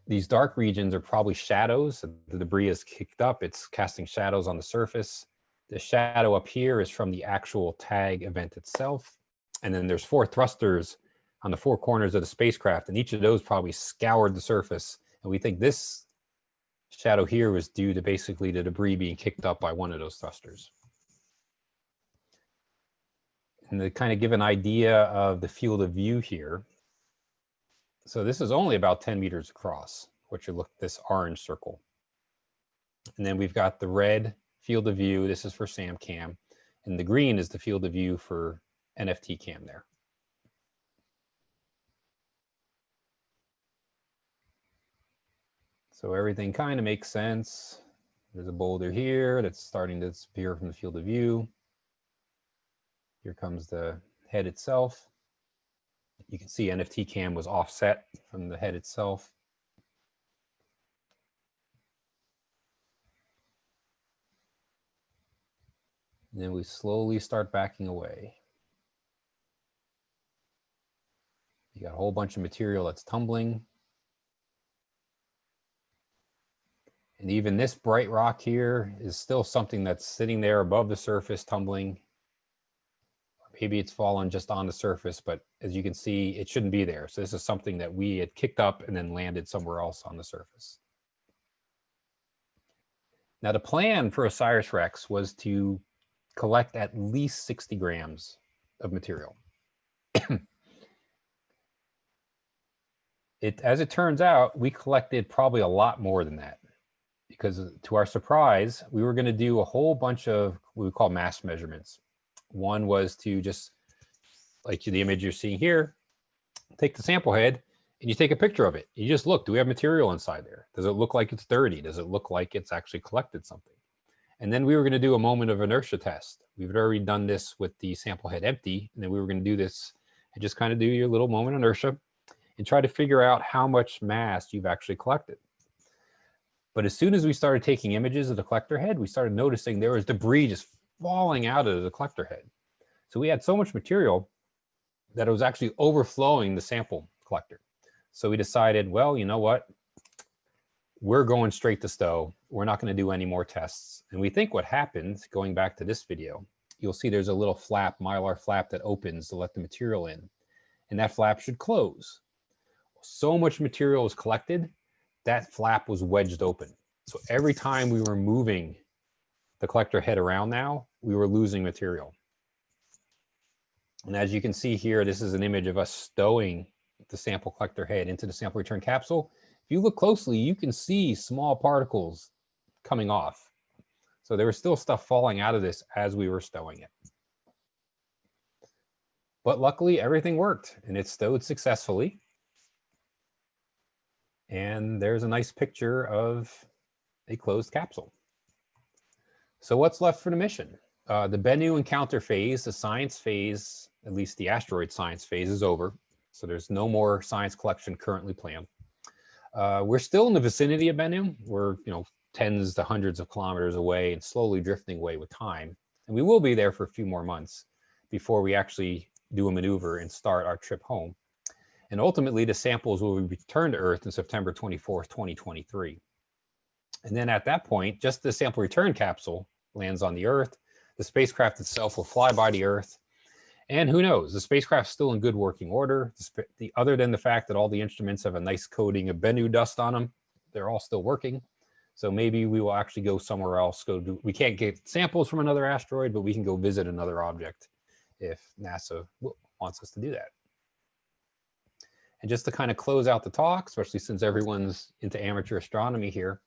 these dark regions are probably shadows. The debris is kicked up. It's casting shadows on the surface. The shadow up here is from the actual tag event itself. And then there's four thrusters on the four corners of the spacecraft, and each of those probably scoured the surface. And we think this shadow here was due to basically the debris being kicked up by one of those thrusters. And to kind of give an idea of the field of view here, so this is only about 10 meters across, which you look, this orange circle. And then we've got the red field of view. This is for SAM cam. And the green is the field of view for NFT cam there. So everything kind of makes sense. There's a boulder here that's starting to disappear from the field of view. Here comes the head itself. You can see NFT cam was offset from the head itself. And then we slowly start backing away. You got a whole bunch of material that's tumbling. And even this bright rock here is still something that's sitting there above the surface tumbling. Maybe it's fallen just on the surface, but as you can see, it shouldn't be there. So this is something that we had kicked up and then landed somewhere else on the surface. Now the plan for OSIRIS-REx was to collect at least 60 grams of material. it, as it turns out, we collected probably a lot more than that because to our surprise, we were going to do a whole bunch of what we call mass measurements. One was to just, like the image you're seeing here, take the sample head and you take a picture of it. You just look, do we have material inside there? Does it look like it's dirty? Does it look like it's actually collected something? And then we were going to do a moment of inertia test. We've already done this with the sample head empty, and then we were going to do this and just kind of do your little moment inertia and try to figure out how much mass you've actually collected. But as soon as we started taking images of the collector head, we started noticing there was debris just falling out of the collector head. So we had so much material that it was actually overflowing the sample collector. So we decided, well, you know what? We're going straight to stow. We're not going to do any more tests. And we think what happened, going back to this video, you'll see there's a little flap, mylar flap that opens to let the material in. And that flap should close. So much material was collected that flap was wedged open. So every time we were moving the collector head around now, we were losing material. And as you can see here, this is an image of us stowing the sample collector head into the sample return capsule. If you look closely, you can see small particles coming off. So there was still stuff falling out of this as we were stowing it. But luckily everything worked and it stowed successfully. And there's a nice picture of a closed capsule. So what's left for the mission? Uh, the Bennu encounter phase, the science phase, at least the asteroid science phase is over. So there's no more science collection currently planned. Uh, we're still in the vicinity of Bennu. We're, you know, tens to hundreds of kilometers away and slowly drifting away with time. And we will be there for a few more months before we actually do a maneuver and start our trip home. And ultimately, the samples will be returned to Earth in September 24th, 2023. And then at that point, just the sample return capsule lands on the Earth. The spacecraft itself will fly by the Earth. And who knows, the spacecraft's still in good working order. The, the, other than the fact that all the instruments have a nice coating of Bennu dust on them, they're all still working. So maybe we will actually go somewhere else. Go do, we can't get samples from another asteroid, but we can go visit another object if NASA wants us to do that. And just to kind of close out the talk, especially since everyone's into amateur astronomy here,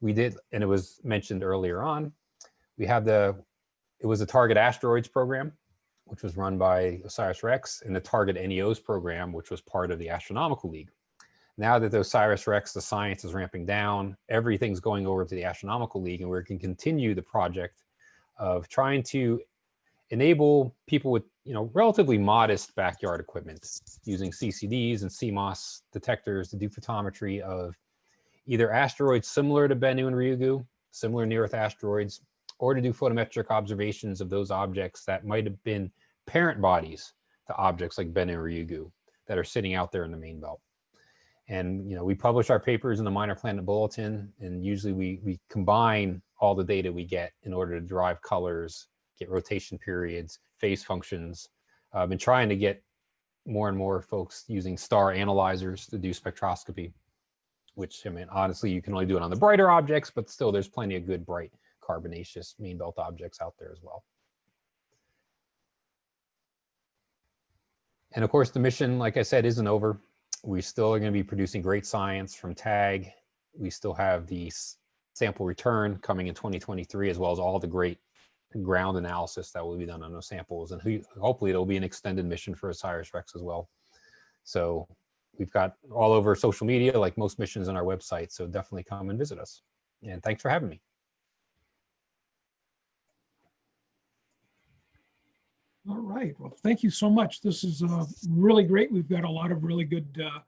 we did, and it was mentioned earlier on, we have the, it was the Target Asteroids program, which was run by OSIRIS-REx, and the Target NEOs program, which was part of the Astronomical League. Now that the OSIRIS-REx, the science is ramping down, everything's going over to the Astronomical League, and we can continue the project of trying to enable people with you know relatively modest backyard equipment using CCDs and CMOS detectors to do photometry of either asteroids similar to Bennu and Ryugu, similar near-Earth asteroids, or to do photometric observations of those objects that might have been parent bodies to objects like Bennu and Ryugu that are sitting out there in the main belt. And, you know, we publish our papers in the Minor Planet Bulletin, and usually we, we combine all the data we get in order to derive colors, get rotation periods, phase functions. Um, I've been trying to get more and more folks using star analyzers to do spectroscopy, which, I mean, honestly, you can only do it on the brighter objects, but still there's plenty of good bright carbonaceous main belt objects out there as well. And of course, the mission, like I said, isn't over. We still are going to be producing great science from TAG. We still have the sample return coming in 2023, as well as all the great ground analysis that will be done on those samples. And hopefully it'll be an extended mission for OSIRIS-REx as well. So we've got all over social media, like most missions on our website. So definitely come and visit us. And thanks for having me. All right. Well, thank you so much. This is uh, really great. We've got a lot of really good uh,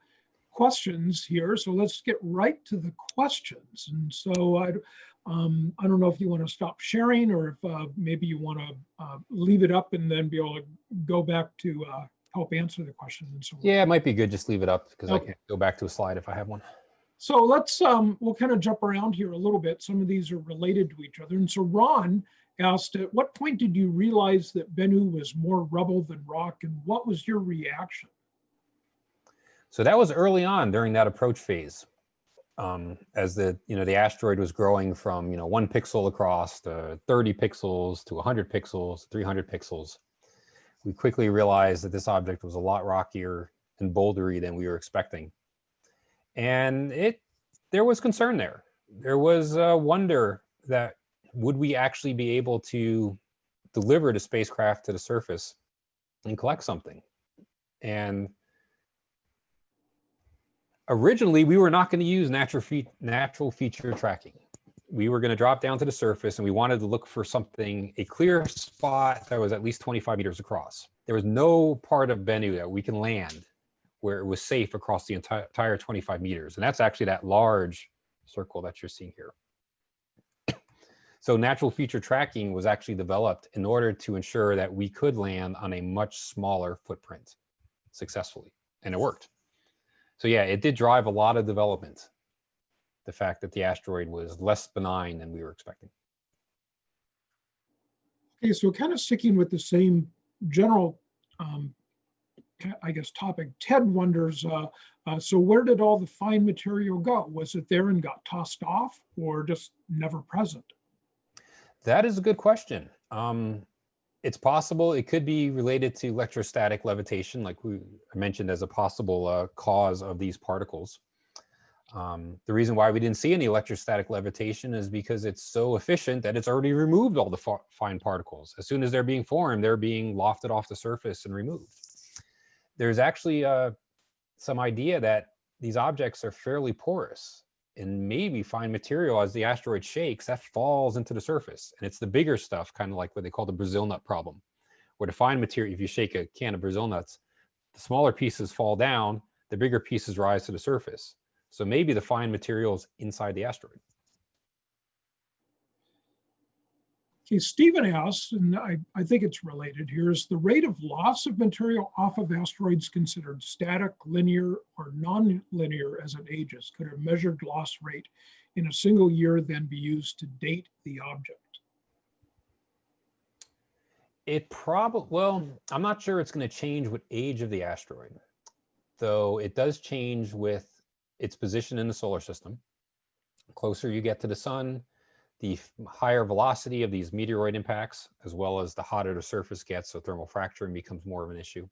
questions here. So let's get right to the questions. And so I, um, I don't know if you want to stop sharing or if uh, maybe you want to uh, leave it up and then be able to go back to uh, help answer the questions and so on. Yeah, it might be good. Just leave it up because I Okay. can go back to a slide if I have one. So let's, um, we'll kind of jump around here a little bit. Some of these are related to each other. And so Ron asked, at what point did you realize that Bennu was more rubble than rock? And what was your reaction? So that was early on during that approach phase. Um, as the you know the asteroid was growing from you know one pixel across to 30 pixels to 100 pixels, 300 pixels, we quickly realized that this object was a lot rockier and bouldery than we were expecting, and it there was concern there. There was uh, wonder that would we actually be able to deliver the spacecraft to the surface and collect something, and originally we were not going to use natural fe- natural feature tracking. We were going to drop down to the surface and we wanted to look for something, a clear spot that was at least 25 meters across. There was no part of Bennu that we can land where it was safe across the entire, entire 25 meters. And that's actually that large circle that you're seeing here. So natural feature tracking was actually developed in order to ensure that we could land on a much smaller footprint successfully. And it worked. So yeah, it did drive a lot of development. The fact that the asteroid was less benign than we were expecting. Okay, so kind of sticking with the same general, um, I guess, topic, Ted wonders, uh, uh, so where did all the fine material go? Was it there and got tossed off or just never present? That is a good question. Um, it's possible it could be related to electrostatic levitation, like we mentioned as a possible uh, cause of these particles. Um, the reason why we didn't see any electrostatic levitation is because it's so efficient that it's already removed all the fine particles. As soon as they're being formed, they're being lofted off the surface and removed. There's actually uh, some idea that these objects are fairly porous and maybe fine material as the asteroid shakes that falls into the surface. And it's the bigger stuff kind of like what they call the brazil nut problem where the fine material if you shake a can of brazil nuts the smaller pieces fall down the bigger pieces rise to the surface. So maybe the fine materials inside the asteroid Okay, Stephen asks, and I, I think it's related here, is the rate of loss of material off of asteroids considered static, linear, or non-linear as it ages? Could a measured loss rate in a single year then be used to date the object? It probably, well, I'm not sure it's going to change with age of the asteroid, though it does change with its position in the solar system. Closer you get to the sun, the higher velocity of these meteoroid impacts, as well as the hotter the surface gets, so thermal fracturing becomes more of an issue.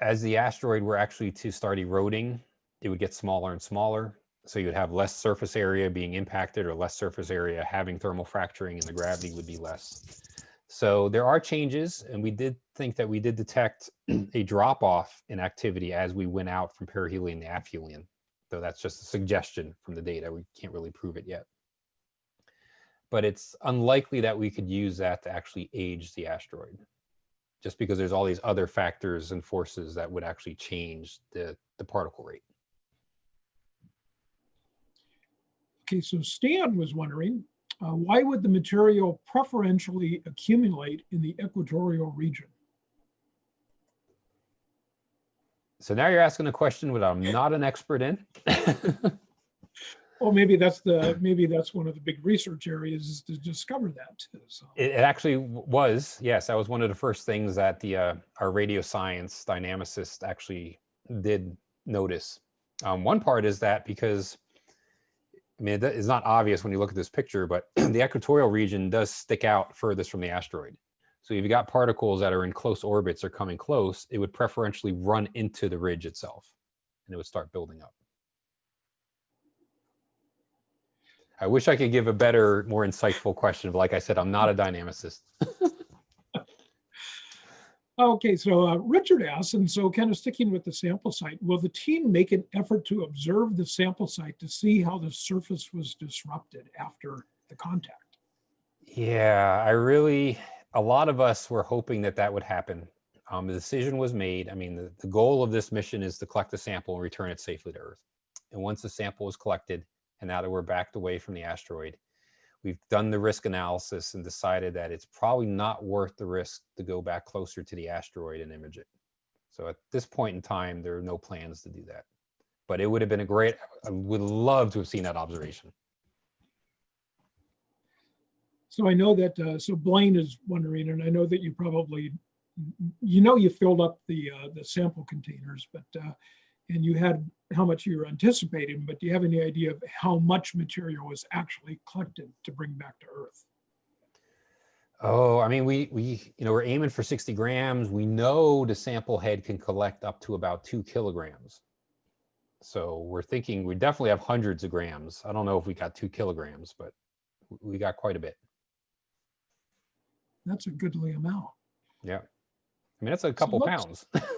As the asteroid were actually to start eroding, it would get smaller and smaller. So you would have less surface area being impacted or less surface area having thermal fracturing and the gravity would be less. So there are changes and we did think that we did detect a drop off in activity as we went out from perihelion to aphelion. Though that's just a suggestion from the data. We can't really prove it yet. But it's unlikely that we could use that to actually age the asteroid just because there's all these other factors and forces that would actually change the, the particle rate. Okay, so Stan was wondering, uh, why would the material preferentially accumulate in the equatorial region? So now you're asking a question that I'm not an expert in. Well, maybe that's the, maybe that's one of the big research areas is to discover that too. So, It, it actually was, yes, that was one of the first things that the, uh, our radio science dynamicist actually did notice. Um, one part is that because, I mean, it's not obvious when you look at this picture, but the equatorial region does stick out furthest from the asteroid. So if you've got particles that are in close orbits or coming close, it would preferentially run into the ridge itself and it would start building up. I wish I could give a better, more insightful question, but like I said, I'm not a dynamicist. okay, so uh, Richard asks, and so kind of sticking with the sample site, will the team make an effort to observe the sample site to see how the surface was disrupted after the contact? Yeah, I really, a lot of us were hoping that that would happen. Um, the decision was made. I mean, the, the goal of this mission is to collect the sample and return it safely to Earth. And once the sample was collected, and now that we're backed away from the asteroid, we've done the risk analysis and decided that it's probably not worth the risk to go back closer to the asteroid and image it. So at this point in time, there are no plans to do that. But it would have been a great, I would love to have seen that observation. So I know that, uh, so Blaine is wondering, and I know that you probably, you know, you filled up the, uh, the sample containers, but, uh, and you had how much you were anticipating, but do you have any idea of how much material was actually collected to bring back to Earth? Oh, I mean, we, we, you know, we're aiming for 60 grams. We know the sample head can collect up to about two kilograms. So we're thinking we definitely have hundreds of grams. I don't know if we got two kilograms, but we got quite a bit. That's a goodly amount. Yeah. I mean, that's a couple let's- pounds.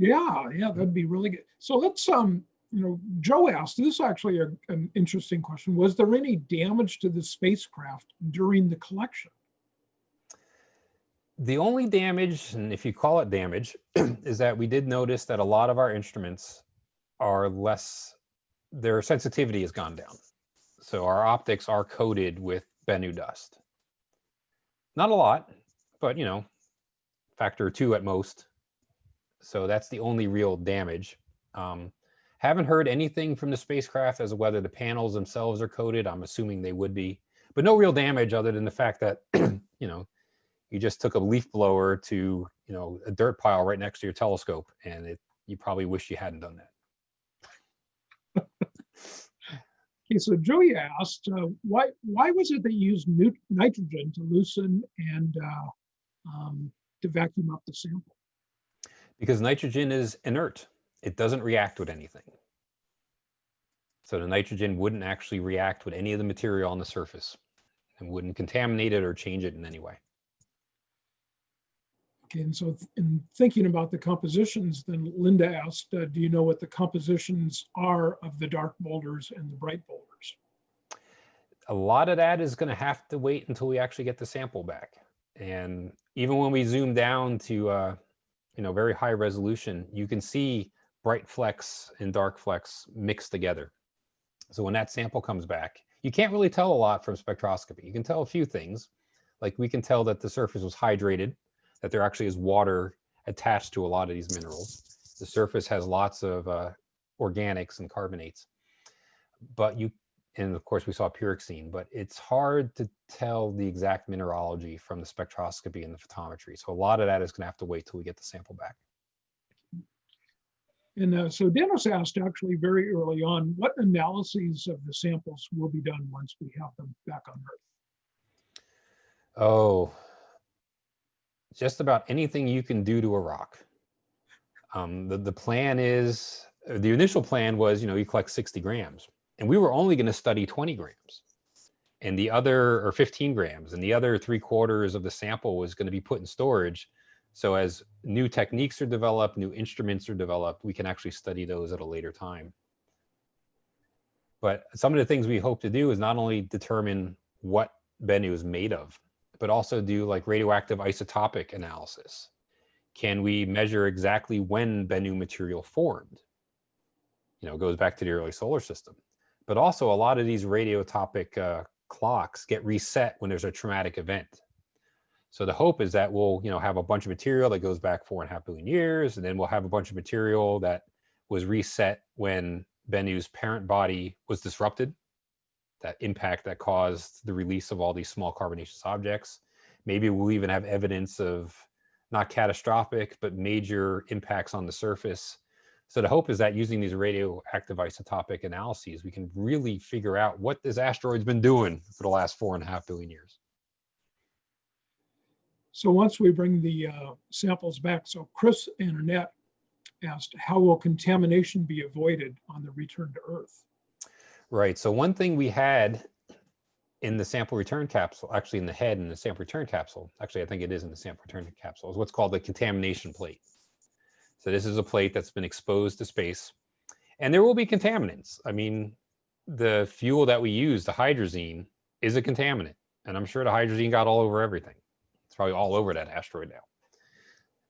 Yeah, yeah, that'd be really good. So let's, um, you know, Joe asked, this is actually a, an interesting question. Was there any damage to the spacecraft during the collection? The only damage, and if you call it damage, is that we did notice that a lot of our instruments are less, their sensitivity has gone down. So our optics are coated with Bennu dust. Not a lot, but you know, factor two at most. So that's the only real damage. Um, haven't heard anything from the spacecraft as to whether the panels themselves are coated. I'm assuming they would be, but no real damage other than the fact that, you know, you just took a leaf blower to you know a dirt pile right next to your telescope and it you probably wish you hadn't done that Okay, so Joey asked, uh, why why was it they used nitrogen to loosen and uh, um, to vacuum up the sample? because nitrogen is inert. It doesn't react with anything. So the nitrogen wouldn't actually react with any of the material on the surface and wouldn't contaminate it or change it in any way Okay, and so in thinking about the compositions, then Linda asked, uh, do you know what the compositions are of the dark boulders and the bright boulders? a lot of that is going to have to wait until we actually get the sample back. And even when we zoom down to, uh, you know, very high resolution, you can see bright flecks and dark flecks mixed together. So when that sample comes back, you can't really tell a lot from spectroscopy. You can tell a few things, like we can tell that the surface was hydrated, that there actually is water attached to a lot of these minerals. The surface has lots of uh, organics and carbonates, but you and of course we saw pyroxene, but it's hard to tell the exact mineralogy from the spectroscopy and the photometry. So a lot of that is going to have to wait till we get the sample back. And uh, so Dennis asked actually very early on, what analyses of the samples will be done once we have them back on Earth? Oh, just about anything you can do to a rock. Um, the, the plan is, uh, the initial plan was, you know, you collect 60 grams and we were only going to study 20 grams and the other, or 15 grams, and the other three quarters of the sample was going to be put in storage. So as new techniques are developed, new instruments are developed, we can actually study those at a later time. But some of the things we hope to do is not only determine what Bennu is made of, but also do like radioactive isotopic analysis. Can we measure exactly when Bennu material formed? You know, goes back to the early solar system. But also a lot of these radiotopic uh, clocks get reset when there's a traumatic event. So the hope is that we'll, you know, have a bunch of material that goes back four and a half billion years, and then we'll have a bunch of material that was reset when Bennu's parent body was disrupted. That impact that caused the release of all these small carbonaceous objects. Maybe we'll even have evidence of not catastrophic, but major impacts on the surface. So the hope is that using these radioactive isotopic analyses, we can really figure out what this asteroid's been doing for the last four and a half billion years. So once we bring the uh, samples back, so Chris and Annette asked, how will contamination be avoided on the return to Earth? Right. So one thing we had in the sample return capsule, actually in the head in the sample return capsule, actually I think it is in the sample return capsule, is what's called the contamination plate. So this is a plate that's been exposed to space and there will be contaminants. I mean, the fuel that we use, the hydrazine, is a contaminant. And I'm sure the hydrazine got all over everything. It's probably all over that asteroid now.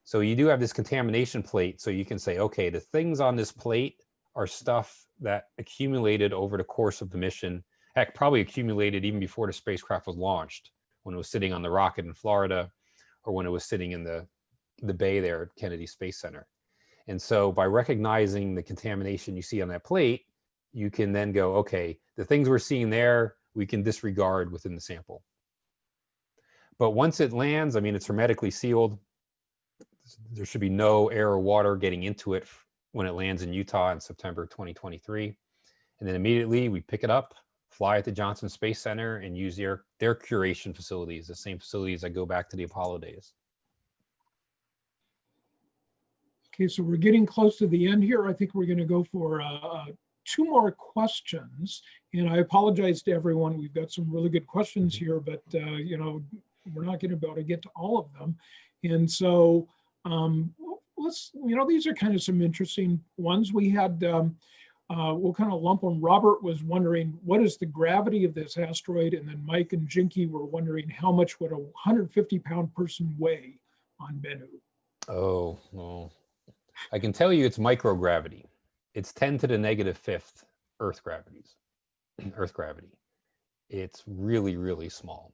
So you do have this contamination plate. So you can say, okay, the things on this plate are stuff that accumulated over the course of the mission. Heck, probably accumulated even before the spacecraft was launched, when it was sitting on the rocket in Florida, or when it was sitting in the, the bay there at Kennedy Space Center. And so by recognizing the contamination you see on that plate, you can then go, okay, the things we're seeing there, we can disregard within the sample. But once it lands, I mean, it's hermetically sealed. There should be no air or water getting into it when it lands in Utah in September 2023. And then immediately we pick it up, fly at the Johnson Space Center and use their, their curation facilities, the same facilities that go back to the Apollo days. Okay, so we're getting close to the end here. I think we're going to go for uh, uh, two more questions. And I apologize to everyone. We've got some really good questions here, but uh, you know, we're not going to be able to get to all of them. And so um, let's, you know, these are kind of some interesting ones. We had, um, uh, we'll kind of lump them. Robert was wondering, what is the gravity of this asteroid? And then Mike and Jinky were wondering, how much would a 150 pound person weigh on Bennu? Oh, well, I can tell you it's microgravity. It's 10 to the negative fifth Earth gravities, Earth gravity. It's really, really small.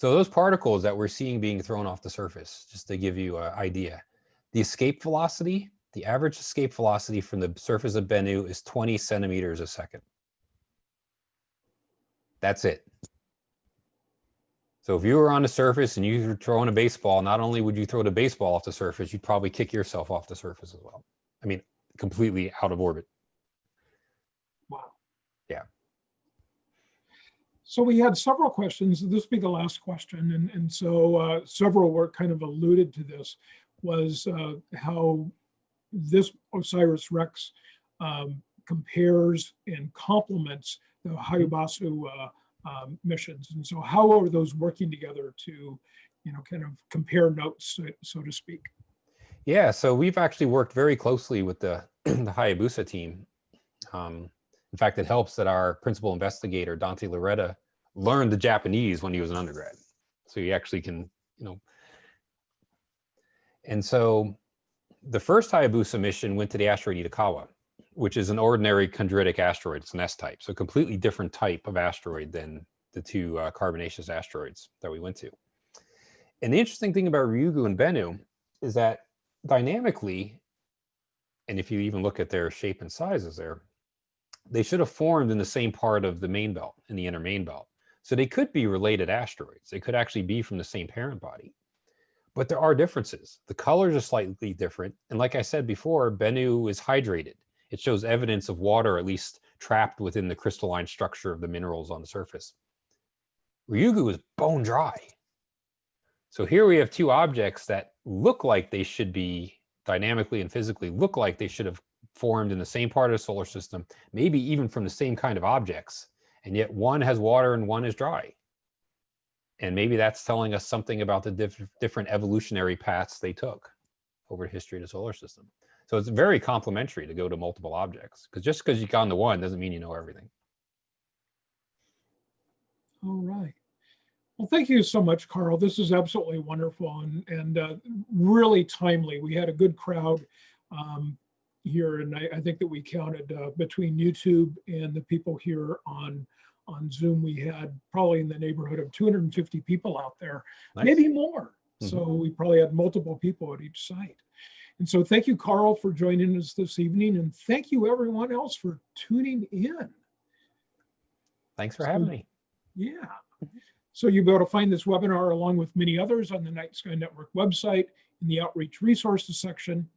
So those particles that we're seeing being thrown off the surface, just to give you an idea, the escape velocity, the average escape velocity from the surface of Bennu is 20 centimeters a second. That's it. So if you were on the surface and you were throwing a baseball, not only would you throw the baseball off the surface, you'd probably kick yourself off the surface as well. I mean, completely out of orbit. Wow. Yeah. So we had several questions. This will be the last question. And, and so uh, several were kind of alluded to this was uh, how this OSIRIS-REx um, compares and complements the Hayabusa uh, um, missions. And so how are those working together to, you know, kind of compare notes, so, so to speak? Yeah, so we've actually worked very closely with the, the Hayabusa team. Um, in fact, it helps that our principal investigator, Dante Lauretta, learned the Japanese when he was an undergrad. So he actually can, you know. And so the first Hayabusa mission went to the asteroid Itokawa, which is an ordinary chondritic asteroid. It's an S-type, so a completely different type of asteroid than the two uh, carbonaceous asteroids that we went to. And the interesting thing about Ryugu and Bennu is that dynamically, and if you even look at their shape and sizes there, they should have formed in the same part of the main belt, in the inner main belt. So they could be related asteroids. They could actually be from the same parent body. But there are differences. The colors are slightly different. And like I said before, Bennu is hydrated. It shows evidence of water at least trapped within the crystalline structure of the minerals on the surface. Ryugu is bone dry. So here we have two objects that look like they should be dynamically and physically look like they should have formed in the same part of the solar system, maybe even from the same kind of objects. And yet one has water and one is dry. And maybe that's telling us something about the diff different evolutionary paths they took over the history of the solar system. So it's very complementary to go to multiple objects because just because you gone to one doesn't mean you know everything. All right. Well, thank you so much, Carl. This is absolutely wonderful and, and uh, really timely. We had a good crowd um, here, and I, I, think that we counted uh, between YouTube and the people here on on Zoom, we had probably in the neighborhood of 250 people out there, Nice. maybe more. So we probably had multiple people at each site. And so thank you, Carl, for joining us this evening. And thank you, everyone else, for tuning in. Thanks for So- having me. Yeah. So you'll be able to find this webinar along with many others on the Night Sky Network website in the Outreach Resources section.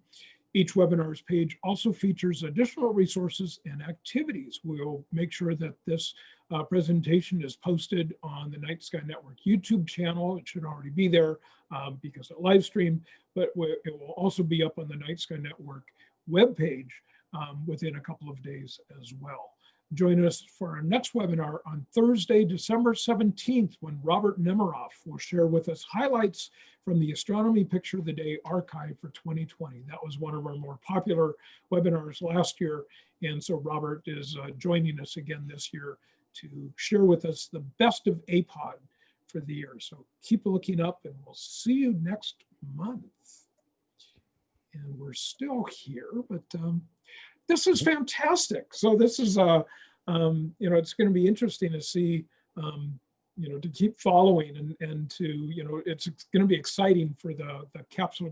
Each webinar's page also features additional resources and activities. We'll make sure that this uh, presentation is posted on the Night Sky Network YouTube channel. It should already be there um, because it live stream, but it will also be up on the Night Sky Network webpage um, within a couple of days as well. Join us for our next webinar on Thursday, December 17th, when Robert Nemiroff will share with us highlights from the Astronomy Picture of the Day archive for 2020. That was one of our more popular webinars last year. And so Robert is uh, joining us again this year to share with us the best of APOD for the year. So keep looking up and we'll see you next month. And we're still here, but um, this is fantastic. So this is a, um, you know, it's going to be interesting to see, um, you know, to keep following and and to, you know, it's going to be exciting for the the capsule